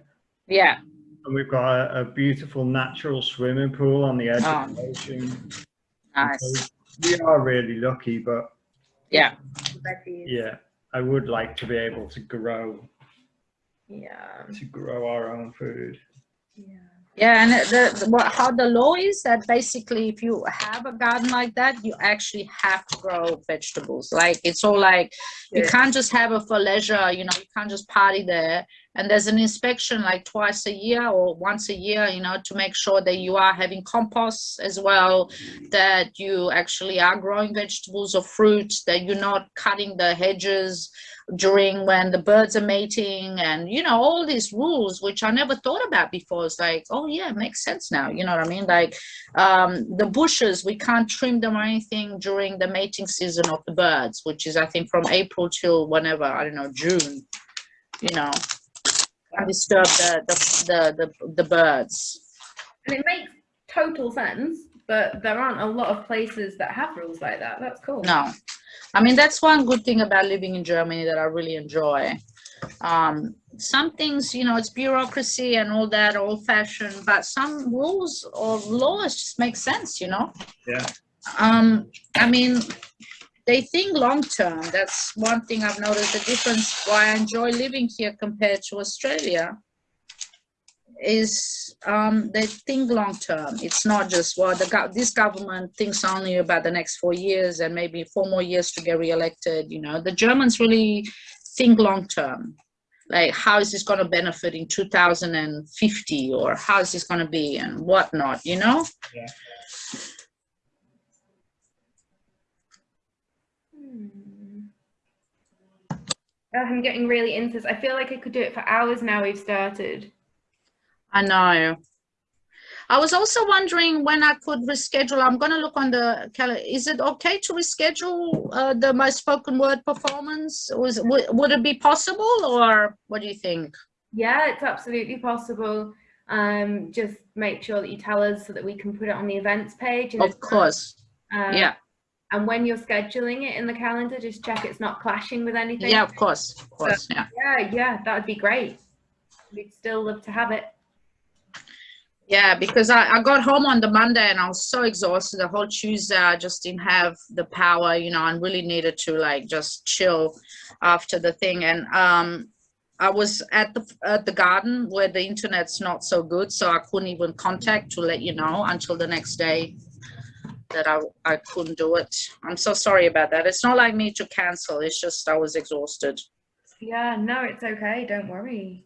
yeah. and we've got a, a beautiful natural swimming pool on the edge of oh. the Oh. ocean Nice. we are really lucky but Yeah. yeah i would like to be able to grow Yeah. to grow our own food Yeah. Yeah, and the, what, how the law is that basically, if you have a garden like that, you actually have to grow vegetables. Like it's all like you can't just have it for leisure. You know, you can't just party there. And there's an inspection like twice a year or once a year. You know, to make sure that you are having compost as well, that you actually are growing vegetables or fruits that you're not cutting the hedges during when the birds are mating and you know all these rules which i never thought about before it's like oh yeah it makes sense now you know what i mean like um the bushes we can't trim them or anything during the mating season of the birds which is i think from april till whenever i don't know june you know can't disturb the the the, the, the birds And it makes total sense, but there aren't a lot of places that have rules like that. That's cool. No, I mean that's one good thing about living in Germany that I really enjoy. Um, some things, you know, it's bureaucracy and all that, old fashioned, but some rules or laws just make sense, you know. yeah Um, I mean, they think long term. That's one thing I've noticed. The difference why I enjoy living here compared to Australia is um, they think long term. It's not just well, the this government thinks only about the next four years and maybe four more years to get reelected. You know, the Germans really think long term. Like, how is this going to benefit in 2050, or how is this going to be, and whatnot? You know. Hmm. I'm getting really into this. I feel like I could do it for hours now we've started. I know. I was also wondering when I could reschedule. I'm going to look on the calendar. Is it okay to reschedule uh, the my spoken word performance? Was would, it be possible, or what do you think? Yeah, it's absolutely possible. Um, just make sure that you tell us so that we can put it on the events page. Of course. Um, Yeah. And when you're scheduling it in the calendar, just check it's not clashing with anything. Yeah. Of course. Of course. Yeah. Yeah, yeah, that would be great. We'd still love to have it. Yeah, because I, I got home on the Monday and I was so exhausted. The whole Tuesday, I just didn't have the power, you know, and really needed to like just chill after the thing. And um, I was at the at the garden where the internet's not so good, so I couldn't even contact to let you know until the next day that I I couldn't do it. I'm so sorry about that. It's not like me to cancel. It's just I was exhausted. Yeah, no, it's okay. Don't worry.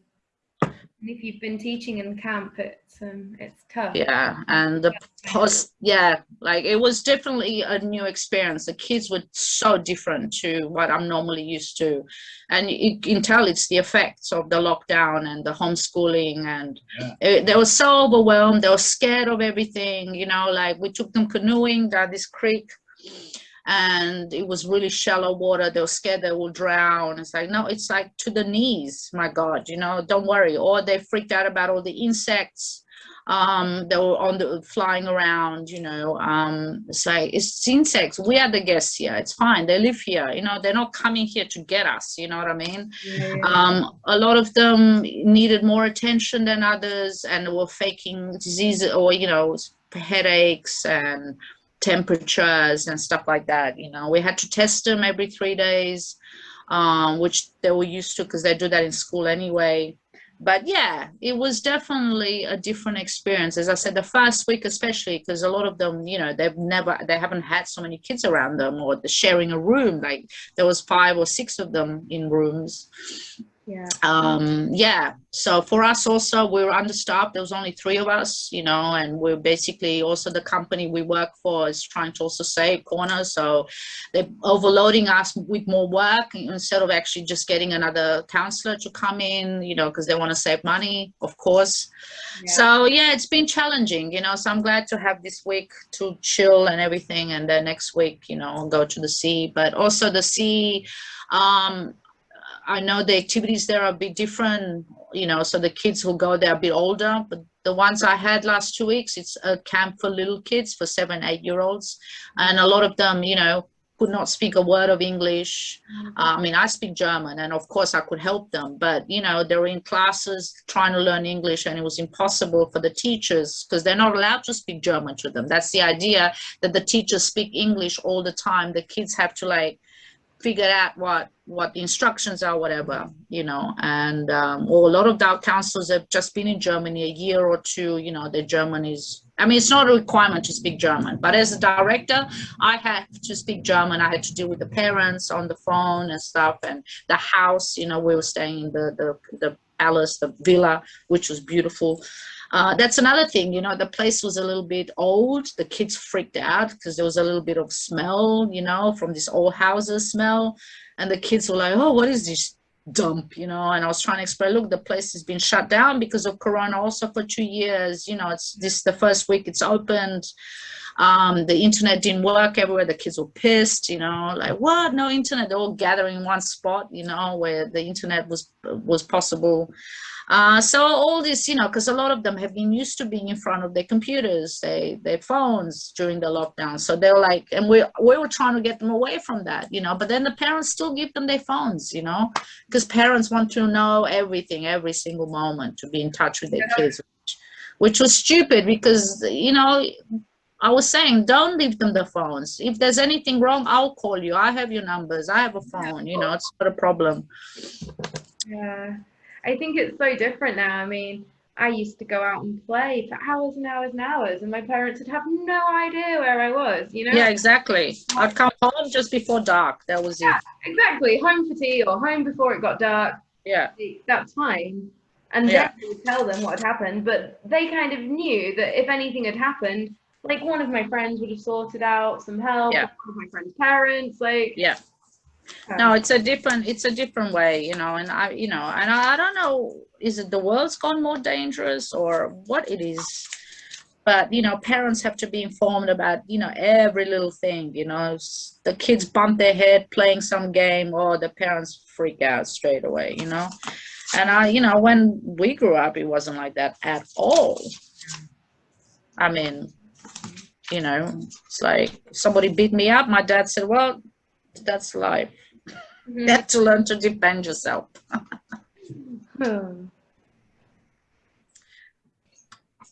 And if you've been teaching in camp, it's um, it's tough. yeah and the post yeah like it was definitely a new experience the kids were so different to what i'm normally used to and you can tell it's the effects of the lockdown and the homeschooling and Yeah. it- they were so overwhelmed they were scared of everything you know like we took them canoeing down this creek and it was really shallow water they were scared they will drown. It's like no it's like to the knees my god you know don't worry. Or they freaked out about all the insects um they were on the flying around you know um it's like it's insects. We are the guests here. It's fine. They live here. You know they're not coming here to get us. You know what i mean? Yeah. um a lot of them needed more attention than others and were faking diseases or you know headaches and temperatures and stuff like that you know. We had to test them every three days um which they were used to because they do that in school anyway. But yeah it was definitely a different experience. As i said the first week especially because a lot of them you know they've never they haven't had so many kids around them or the sharing a room like there was five or six of them in rooms Yeah. um yeah. So for us also we were understaffed. There was only three of us you know and we're basically also the company we work for is trying to also save corners. So they're overloading us with more work instead of actually just getting another counselor to come in you know because they want to save money of course. Yeah. so yeah it's been challenging you know so i'm glad to have this week to chill and everything and then next week you know I'll go to the sea. But also the sea um I know the activities there are a bit different, you know, so the kids who go there are a bit older, but the ones I had last two weeks, it's a camp for little kids, for seven, eight year olds. And a lot of them, you know, could not speak a word of English. Mm-hmm. I mean, I speak German and of course I could help them, but you know, they were in classes trying to learn English and it was impossible for the teachers because they're not allowed to speak German to them. That's the idea that the teachers speak English all the time. The kids have to like figure out what what the instructions are whatever you know and um, well, a lot of our counselors have just been in germany a year or two you know their german is i mean it's not a requirement to speak german but as a director i have to speak german i had to deal with the parents on the phone and stuff and the house you know we were staying in the the, the palace the villa which was beautiful uh, that's another thing, you know, the place was a little bit old. The kids freaked out because there was a little bit of smell, you know, from this old houses smell. And the kids were like, oh, what is this dump, you know? And I was trying to explain, look, the place has been shut down because of Corona also for two years. You know, it's this the first week it's opened. Um, the internet didn't work everywhere. The kids were pissed, you know, like what? No internet. They're all gathering in one spot, you know, where the internet was was possible. Uh, so all this, you know, because a lot of them have been used to being in front of their computers, they, their phones during the lockdown. So they're like, and we we were trying to get them away from that, you know. But then the parents still give them their phones, you know, because parents want to know everything, every single moment, to be in touch with their kids, which, which was stupid because you know. I was saying, don't leave them the phones. If there's anything wrong, I'll call you. I have your numbers. I have a phone. You know, it's not a problem. Yeah. I think it's so different now. I mean, I used to go out and play for hours and hours and hours, and my parents would have no idea where I was, you know? Yeah, exactly. I'd come home just before dark. That was Yeah. it. Exactly. Home for tea or home before it got dark. Yeah. That's fine. And Yeah. then I would tell them what had happened, but they kind of knew that if anything had happened, like one of my friends would have sorted out some help, Yeah. one of my friend's parents, like Yeah. No, it's a different, it's a different way, you know, and I, you know, and I, I don't know, is it the world's gone more dangerous or what it is? But, you know, parents have to be informed about, you know, every little thing, you know, the kids bump their head playing some game or the parents freak out straight away, you know? And I, you know, when we grew up, it wasn't like that at all. I mean, you know, it's like somebody beat me up. My dad said, well, that's life. mhm. You have to learn to defend yourself. Hmm.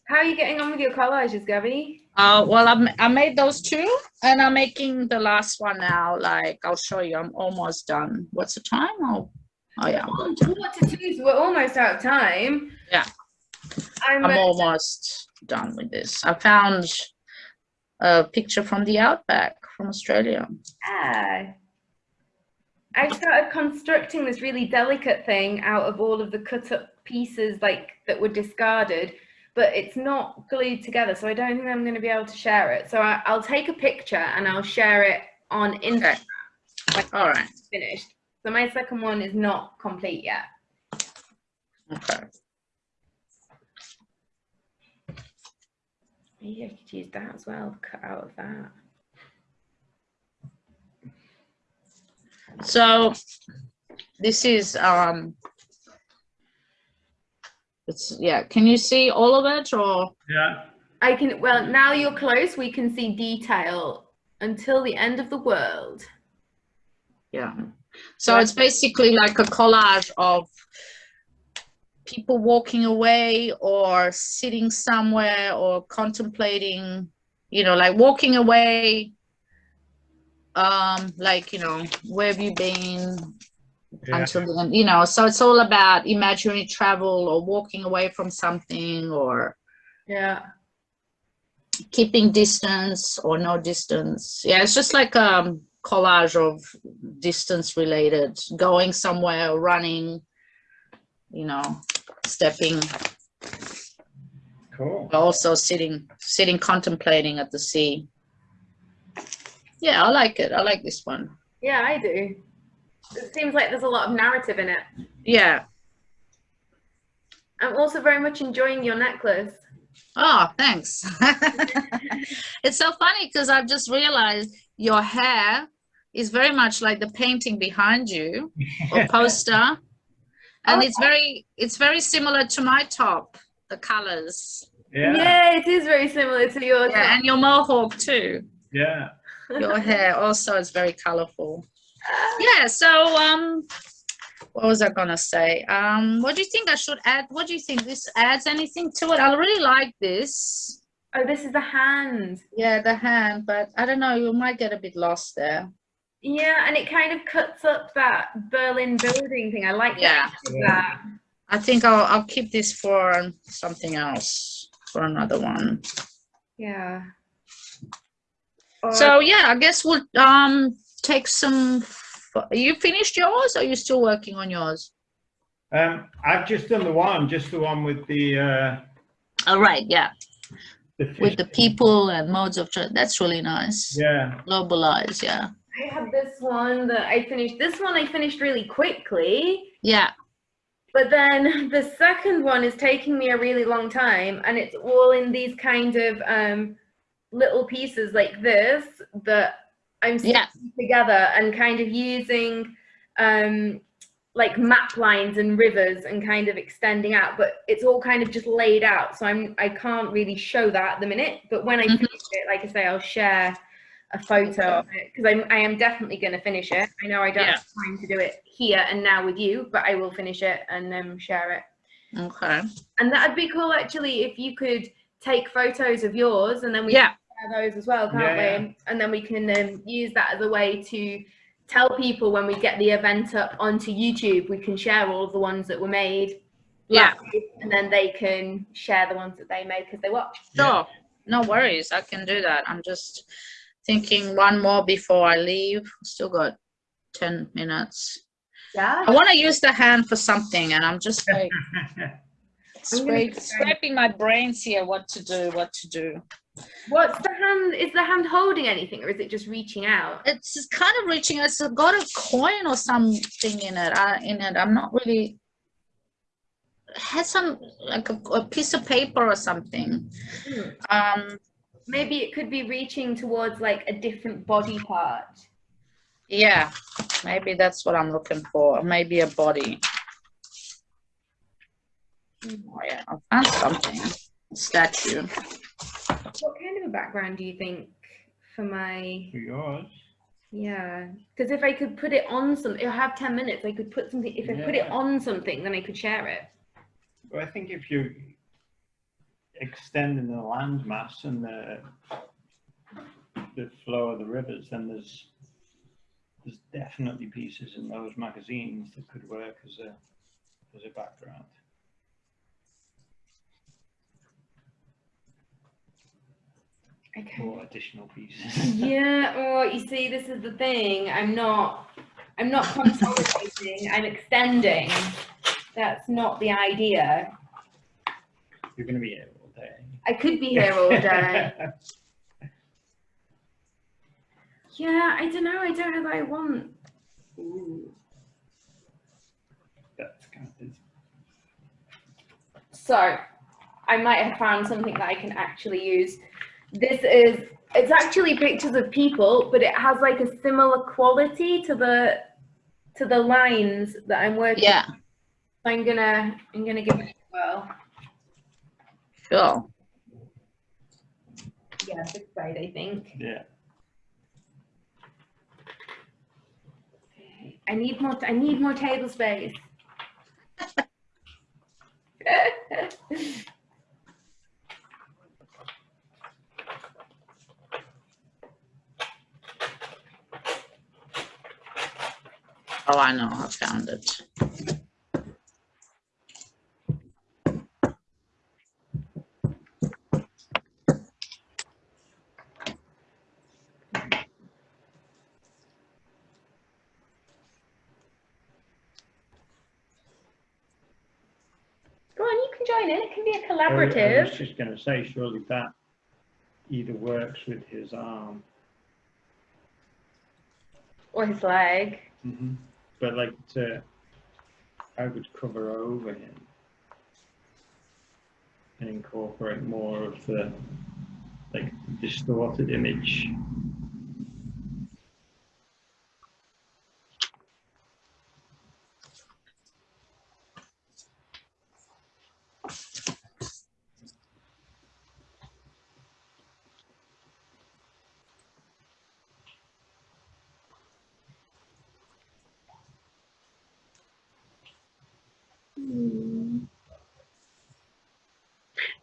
How are you getting on with your collages, Gabby? Uh, well, I'm, I made those two and I'm making the last one now. Like, I'll show you, I'm almost done. What's the time? Oh, oh yeah. Quarter so we're almost out of time. Yeah. I'm, I'm almost done with this. I found a picture from the outback from Australia. Yeah. I started constructing this really delicate thing out of all of the cut up pieces like that were discarded, but it's not glued together, so I don't think I'm going to be able to share it. So I, I'll take a picture and I'll share it on Instagram Okay. All right. finished. So my second one is not complete yet. Okay. Maybe I could use that as well, cut out of that. So this is, um, it's, yeah, can you see all of it or? Yeah. I can, well, now you're close, we can see detail until the end of the world. Yeah. So it's basically like a collage of people walking away or sitting somewhere or contemplating, you know, like walking away. Um, like, you know, where have you been Yeah. until the end, you know, so it's all about imaginary travel or walking away from something or Yeah. keeping distance or no distance. Yeah, it's just like a collage of distance related, going somewhere, running, you know, stepping, Cool. also sitting, sitting contemplating at the sea. Yeah, I like it. I like this one. Yeah, I do. It seems like there's a lot of narrative in it. Yeah. I'm also very much enjoying your necklace. Oh, thanks. it's so funny because I've just realized your hair is very much like the painting behind you or poster. And Oh, it's very it's very similar to my top, the colors. Yeah. Yeah, it is very similar to yours. Yeah, and your mohawk too. Yeah. Your hair also is very colorful. Yeah, so um what was I gonna say? Um what do you think I should add? What do you think this adds anything to it? I really like this. Oh, this is the hand. Yeah, the hand, but I don't know, you might get a bit lost there. Yeah, and it kind of cuts up that Berlin building thing. I like Yeah. that. I think I'll I'll keep this for something else, for another one. Yeah. Or- So yeah, I guess we'll um take some. You finished yours, or are you still working on yours? Um, I've just done the one, just the one with the, uh, All right, yeah, the with the people and modes of tra- that's really nice. Yeah. Globalize, yeah, I have this one that I finished. This one I finished really quickly. yeah, But then the second one is taking me a really long time, and it's all in these kind of um, little pieces like this that I'm stitching together and kind of using um, like map lines and rivers and kind of extending out. But it's all kind of just laid out, so I'm I can't really show that at the minute. But when I Mhm. finish it, like I say, I'll share a photo of it because I'm I am definitely going to finish it. I know I don't Yeah. have time to do it here and now with you, but I will finish it and um, share it. okay, And that'd be cool actually if you could take photos of yours and then we yeah, those as well, can't Yeah, we? And then we can um, use that as a way to tell people when we get the event up onto YouTube, we can share all of the ones that were made. yeah. live, And then they can share the ones that they made because they watched. Sure, no worries. I can do that. I'm just thinking one more before I leave. Still got ten minutes. Yeah. I want to use the hand for something, and I'm just like. I'm gonna scraping my brains here what to do what to do What's the hand? Is the hand holding anything or is it just reaching out? it's kind of reaching it's got a coin or something in it uh, in it i'm not really it has some like a, a piece of paper or something Hmm. um Maybe it could be reaching towards like a different body part. yeah maybe that's what i'm looking for maybe a body oh yeah i found something statue What kind of a background do you think for my For yours. yeah? Because if I could put it on some, I have ten minutes. I could put something. If I put it on something, then I could share it. Well, I think if you extending the landmass and the the flow of the rivers, then there's there's definitely pieces in those magazines that could work as a as a background. Okay. Or additional pieces. yeah. Oh, you see, this is the thing. I'm not. I'm not consolidating. I'm extending. That's not the idea. You're going to be here all day. I could be here all day. yeah. I don't know. I don't know that I want. Ooh. That's kind of So, I might have found something that I can actually use. This is, it's actually pictures of people, but it has like a similar quality to the, to the lines that I'm working. yeah So I'm gonna, I'm gonna give it a whirl. sure Yeah, this side, I think. yeah. I need more, I need more table space. oh i know i found it Go on, you can join in. It can be a was- I collaborative. was just gonna say, surely that either works with his arm. Or his leg. Mm-hmm. But like to, I would cover over him. And incorporate more of the, like distorted image.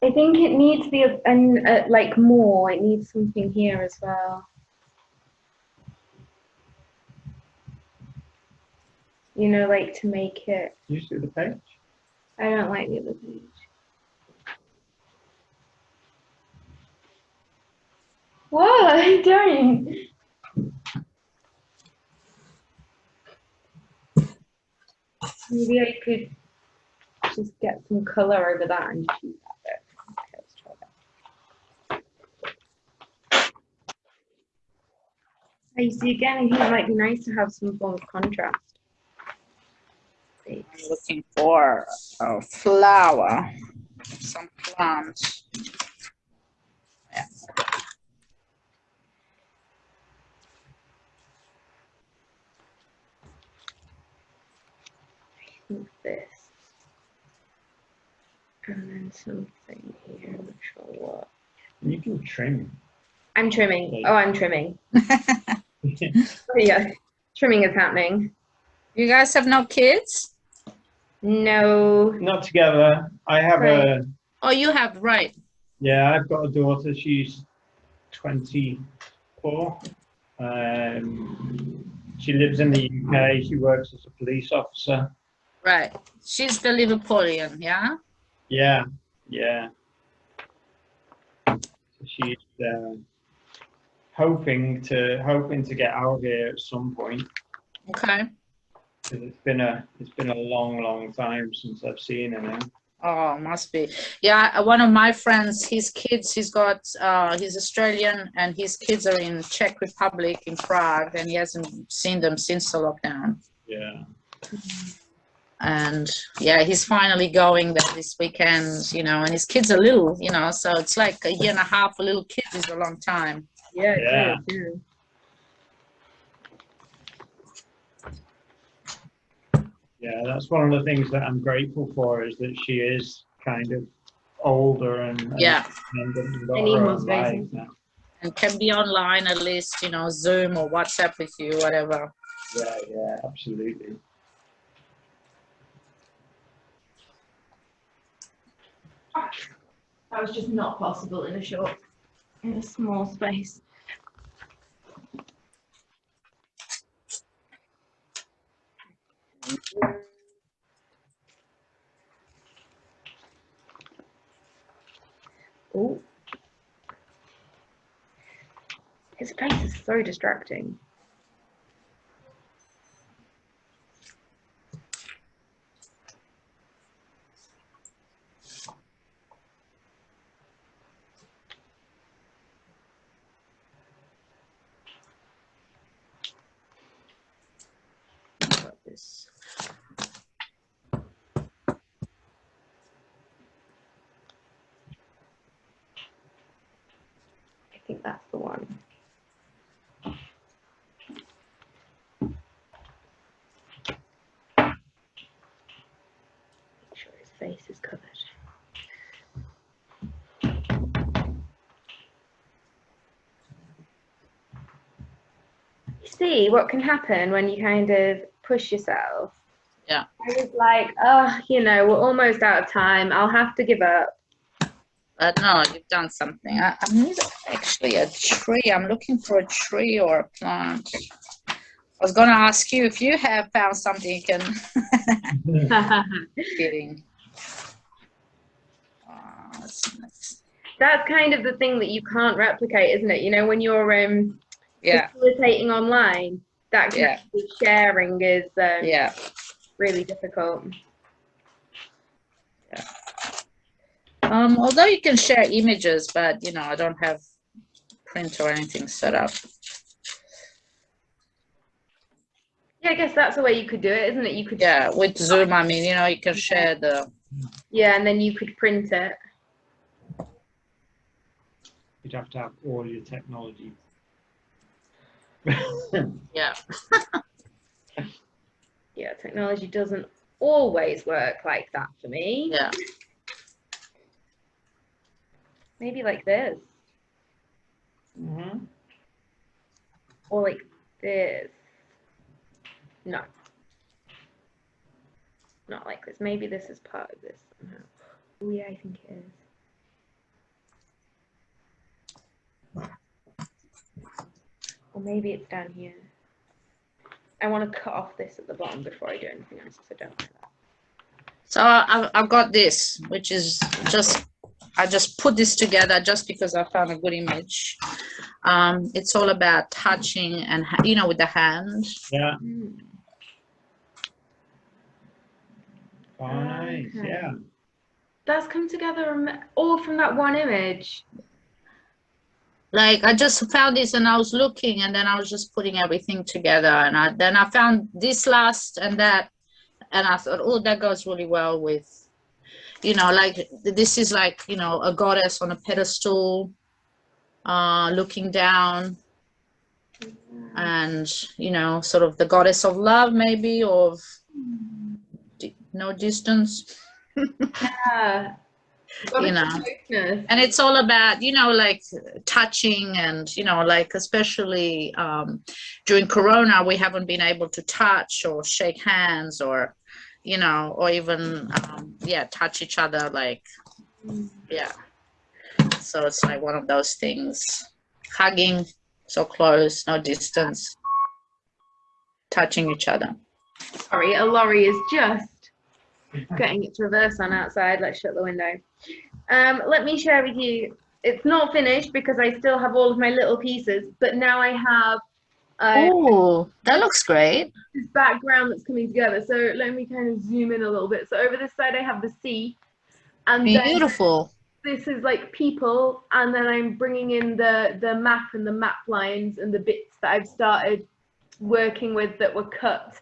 I think it needs to be a, uh, like more. It needs something here as well. You know, like to make it. You see the page? I don't like the other page. What? are you doing? Maybe I could just get some color over that and use that bit. Okay, let's try that. I see again, I think it might be nice to have some form of contrast. I'm looking for a flower, some plants. Yeah. I think this. And then something here, I'm not sure what. You can trim. I'm trimming. Oh, I'm trimming. Oh, yeah, trimming is happening. You guys have no kids? No. Not together. I have a, Oh, you have, right. yeah, I've got a daughter. She's 24. Um, she lives in the UK. She works as a police officer. Right. She's the Liverpoolian, yeah? Yeah, yeah. She's uh, hoping to hoping to get out here at some point. Okay. it's been a it's been a long, long time since I've seen her now. Oh, must be. Yeah, uh, one of my friends, his kids, he's got, uh, he's Australian and his kids are in Czech Republic in Prague and he hasn't seen them since the lockdown. Yeah, And yeah, he's finally going there this weekend, you know, and his kids are little, you know, so it's like a year and a half, a little kid is a long time. Yeah. Yeah. is, yeah. yeah. That's one of the things that I'm grateful for is that she is kind of older and and Yeah. independent and got I need her more own space. life now. And can be online at least, you know, Zoom or WhatsApp with you, whatever. Yeah, yeah, absolutely. That was just not possible in a short, in a small space. Oh. His face is so distracting. Got this. I think that's the one. Make sure his face is covered. You see what can happen when you kind of push yourself. Yeah. I was like, oh, you know, we're almost out of time. I'll have to give up. But no, you've done something. I, I need actually a tree. I'm looking for a tree or a plant. I was gonna ask you if you have found something you can kidding. Uh, let's- let's- that's kind of the thing that you can't replicate, isn't it? You know, when you're um, yeah, facilitating online, that Yeah. sharing is um, yeah. really difficult. Um, although you can share images, but you know, I don't have print or anything set up. Yeah, I guess that's the way you could do it, isn't it? You could Yeah, with Zoom, I mean, you know, you can share the, yeah, and then you could print it. You'd have to have all your technology. Yeah. Yeah, technology doesn't always work like that for me. Yeah. Maybe like this Mhm. or like this. No. Not like this. Maybe this is part of this somehow. Oh yeah, I think it is. Or maybe it's down here. I want to cut off this at the bottom before I do anything else because I don't like that. So I've, I've got this, which is just, I just put this together just because I found a good image. Um, it's all about touching and, you know, with the hand. Yeah. Mm. Oh, nice. Okay. Yeah. That's come together from- all from that one image. Like I just found this and I was looking and then I was just putting everything together and I then I found this last and that and I thought oh that goes really well with you know like this is like you know a goddess on a pedestal uh looking down and you know sort of the goddess of love maybe of no distance Yeah. You know. And it's all about you know like touching and you know like especially um, during corona we haven't been able to touch or shake hands or you know or even um, yeah touch each other like yeah. So it's like one of those things. Hugging so close no distance. Touching each other. Sorry, a lorry is just getting its reverse on outside. Let's shut the window. Um, let me share with you. It's not finished because I still have all of my little pieces, but now I have uh, oh that looks great this background that's coming together. So let me kind of zoom in a little bit. So over this side I have the sea, and beautiful this is like people, and then I'm bringing in the the map and the map lines and the bits that I've started working with that were cut.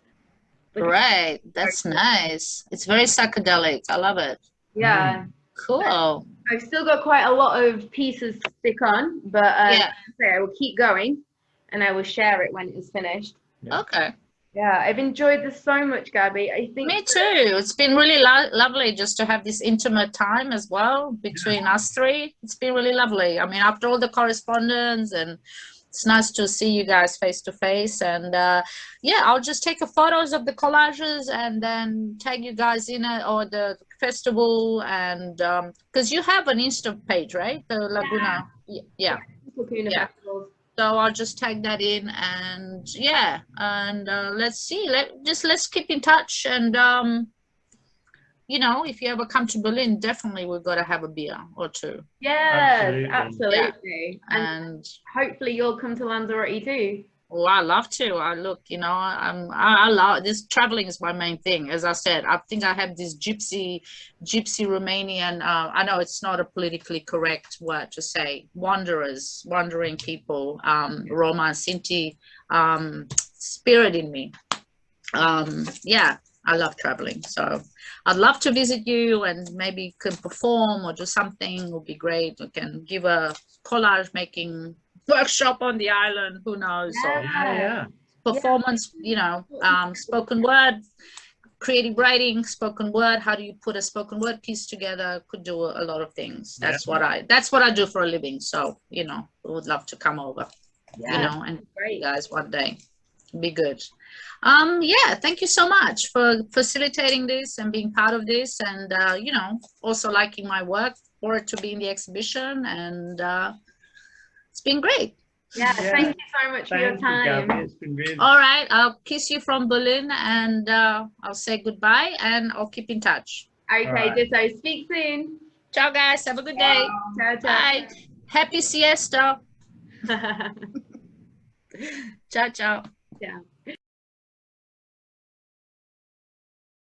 Right that's nice it's very psychedelic i love it Yeah. cool I've still got quite a lot of pieces to stick on, but uh, yeah I will keep going and I will share it when it is finished. okay Yeah, I've enjoyed this so much, Gabby. I think Me too. It's been really lo- lovely just to have this intimate time as well between us three. It's been really lovely. I mean, after all the correspondence, and it's nice to see you guys face to face. And uh, yeah, I'll just take a photos of the collages and then tag you guys in it or the festival. And because you have an Insta page, right? The Laguna. Yeah. Laguna Yeah. So I'll just tag that in and yeah, and uh, let's see. Let just let's keep in touch and um, you know, if you ever come to Berlin, definitely we've got to have a beer or two. Yes, Absolutely. absolutely. And And hopefully you'll come to Lanzarote too. oh, I love to. I look, you know, I'm I, I love this. Traveling is my main thing. As I said, I think I have this gypsy, gypsy Romanian. Uh, I know it's not a politically correct word to say. Wanderers, wandering people, um, Roma Sinti um, spirit in me. Um, yeah, I love traveling. So I'd love to visit you and maybe you can perform or do something would be great. We can give a collage making workshop on the island. Who knows? Or Oh, yeah. performance, you know, um, spoken word, creative writing, spoken word. How do you put a spoken word piece together? Could do a, a lot of things. That's what I. That's what I do for a living. So you know, would love to come over. You know, and Great. you guys one day. Be good. Um, yeah, thank you so much for facilitating this and being part of this, and uh, you know, also liking my work for it to be in the exhibition, and uh, it's been great. Yeah, Yeah. thank you so much for your Thank you, time. It's been really. All right, I'll kiss you from Berlin and uh, I'll say goodbye and I'll keep in touch. Okay, Alright. ditto. Speak soon. Ciao, guys. Have a good day. Ciao, ciao. Bye. Happy siesta. Ciao, ciao. Yeah.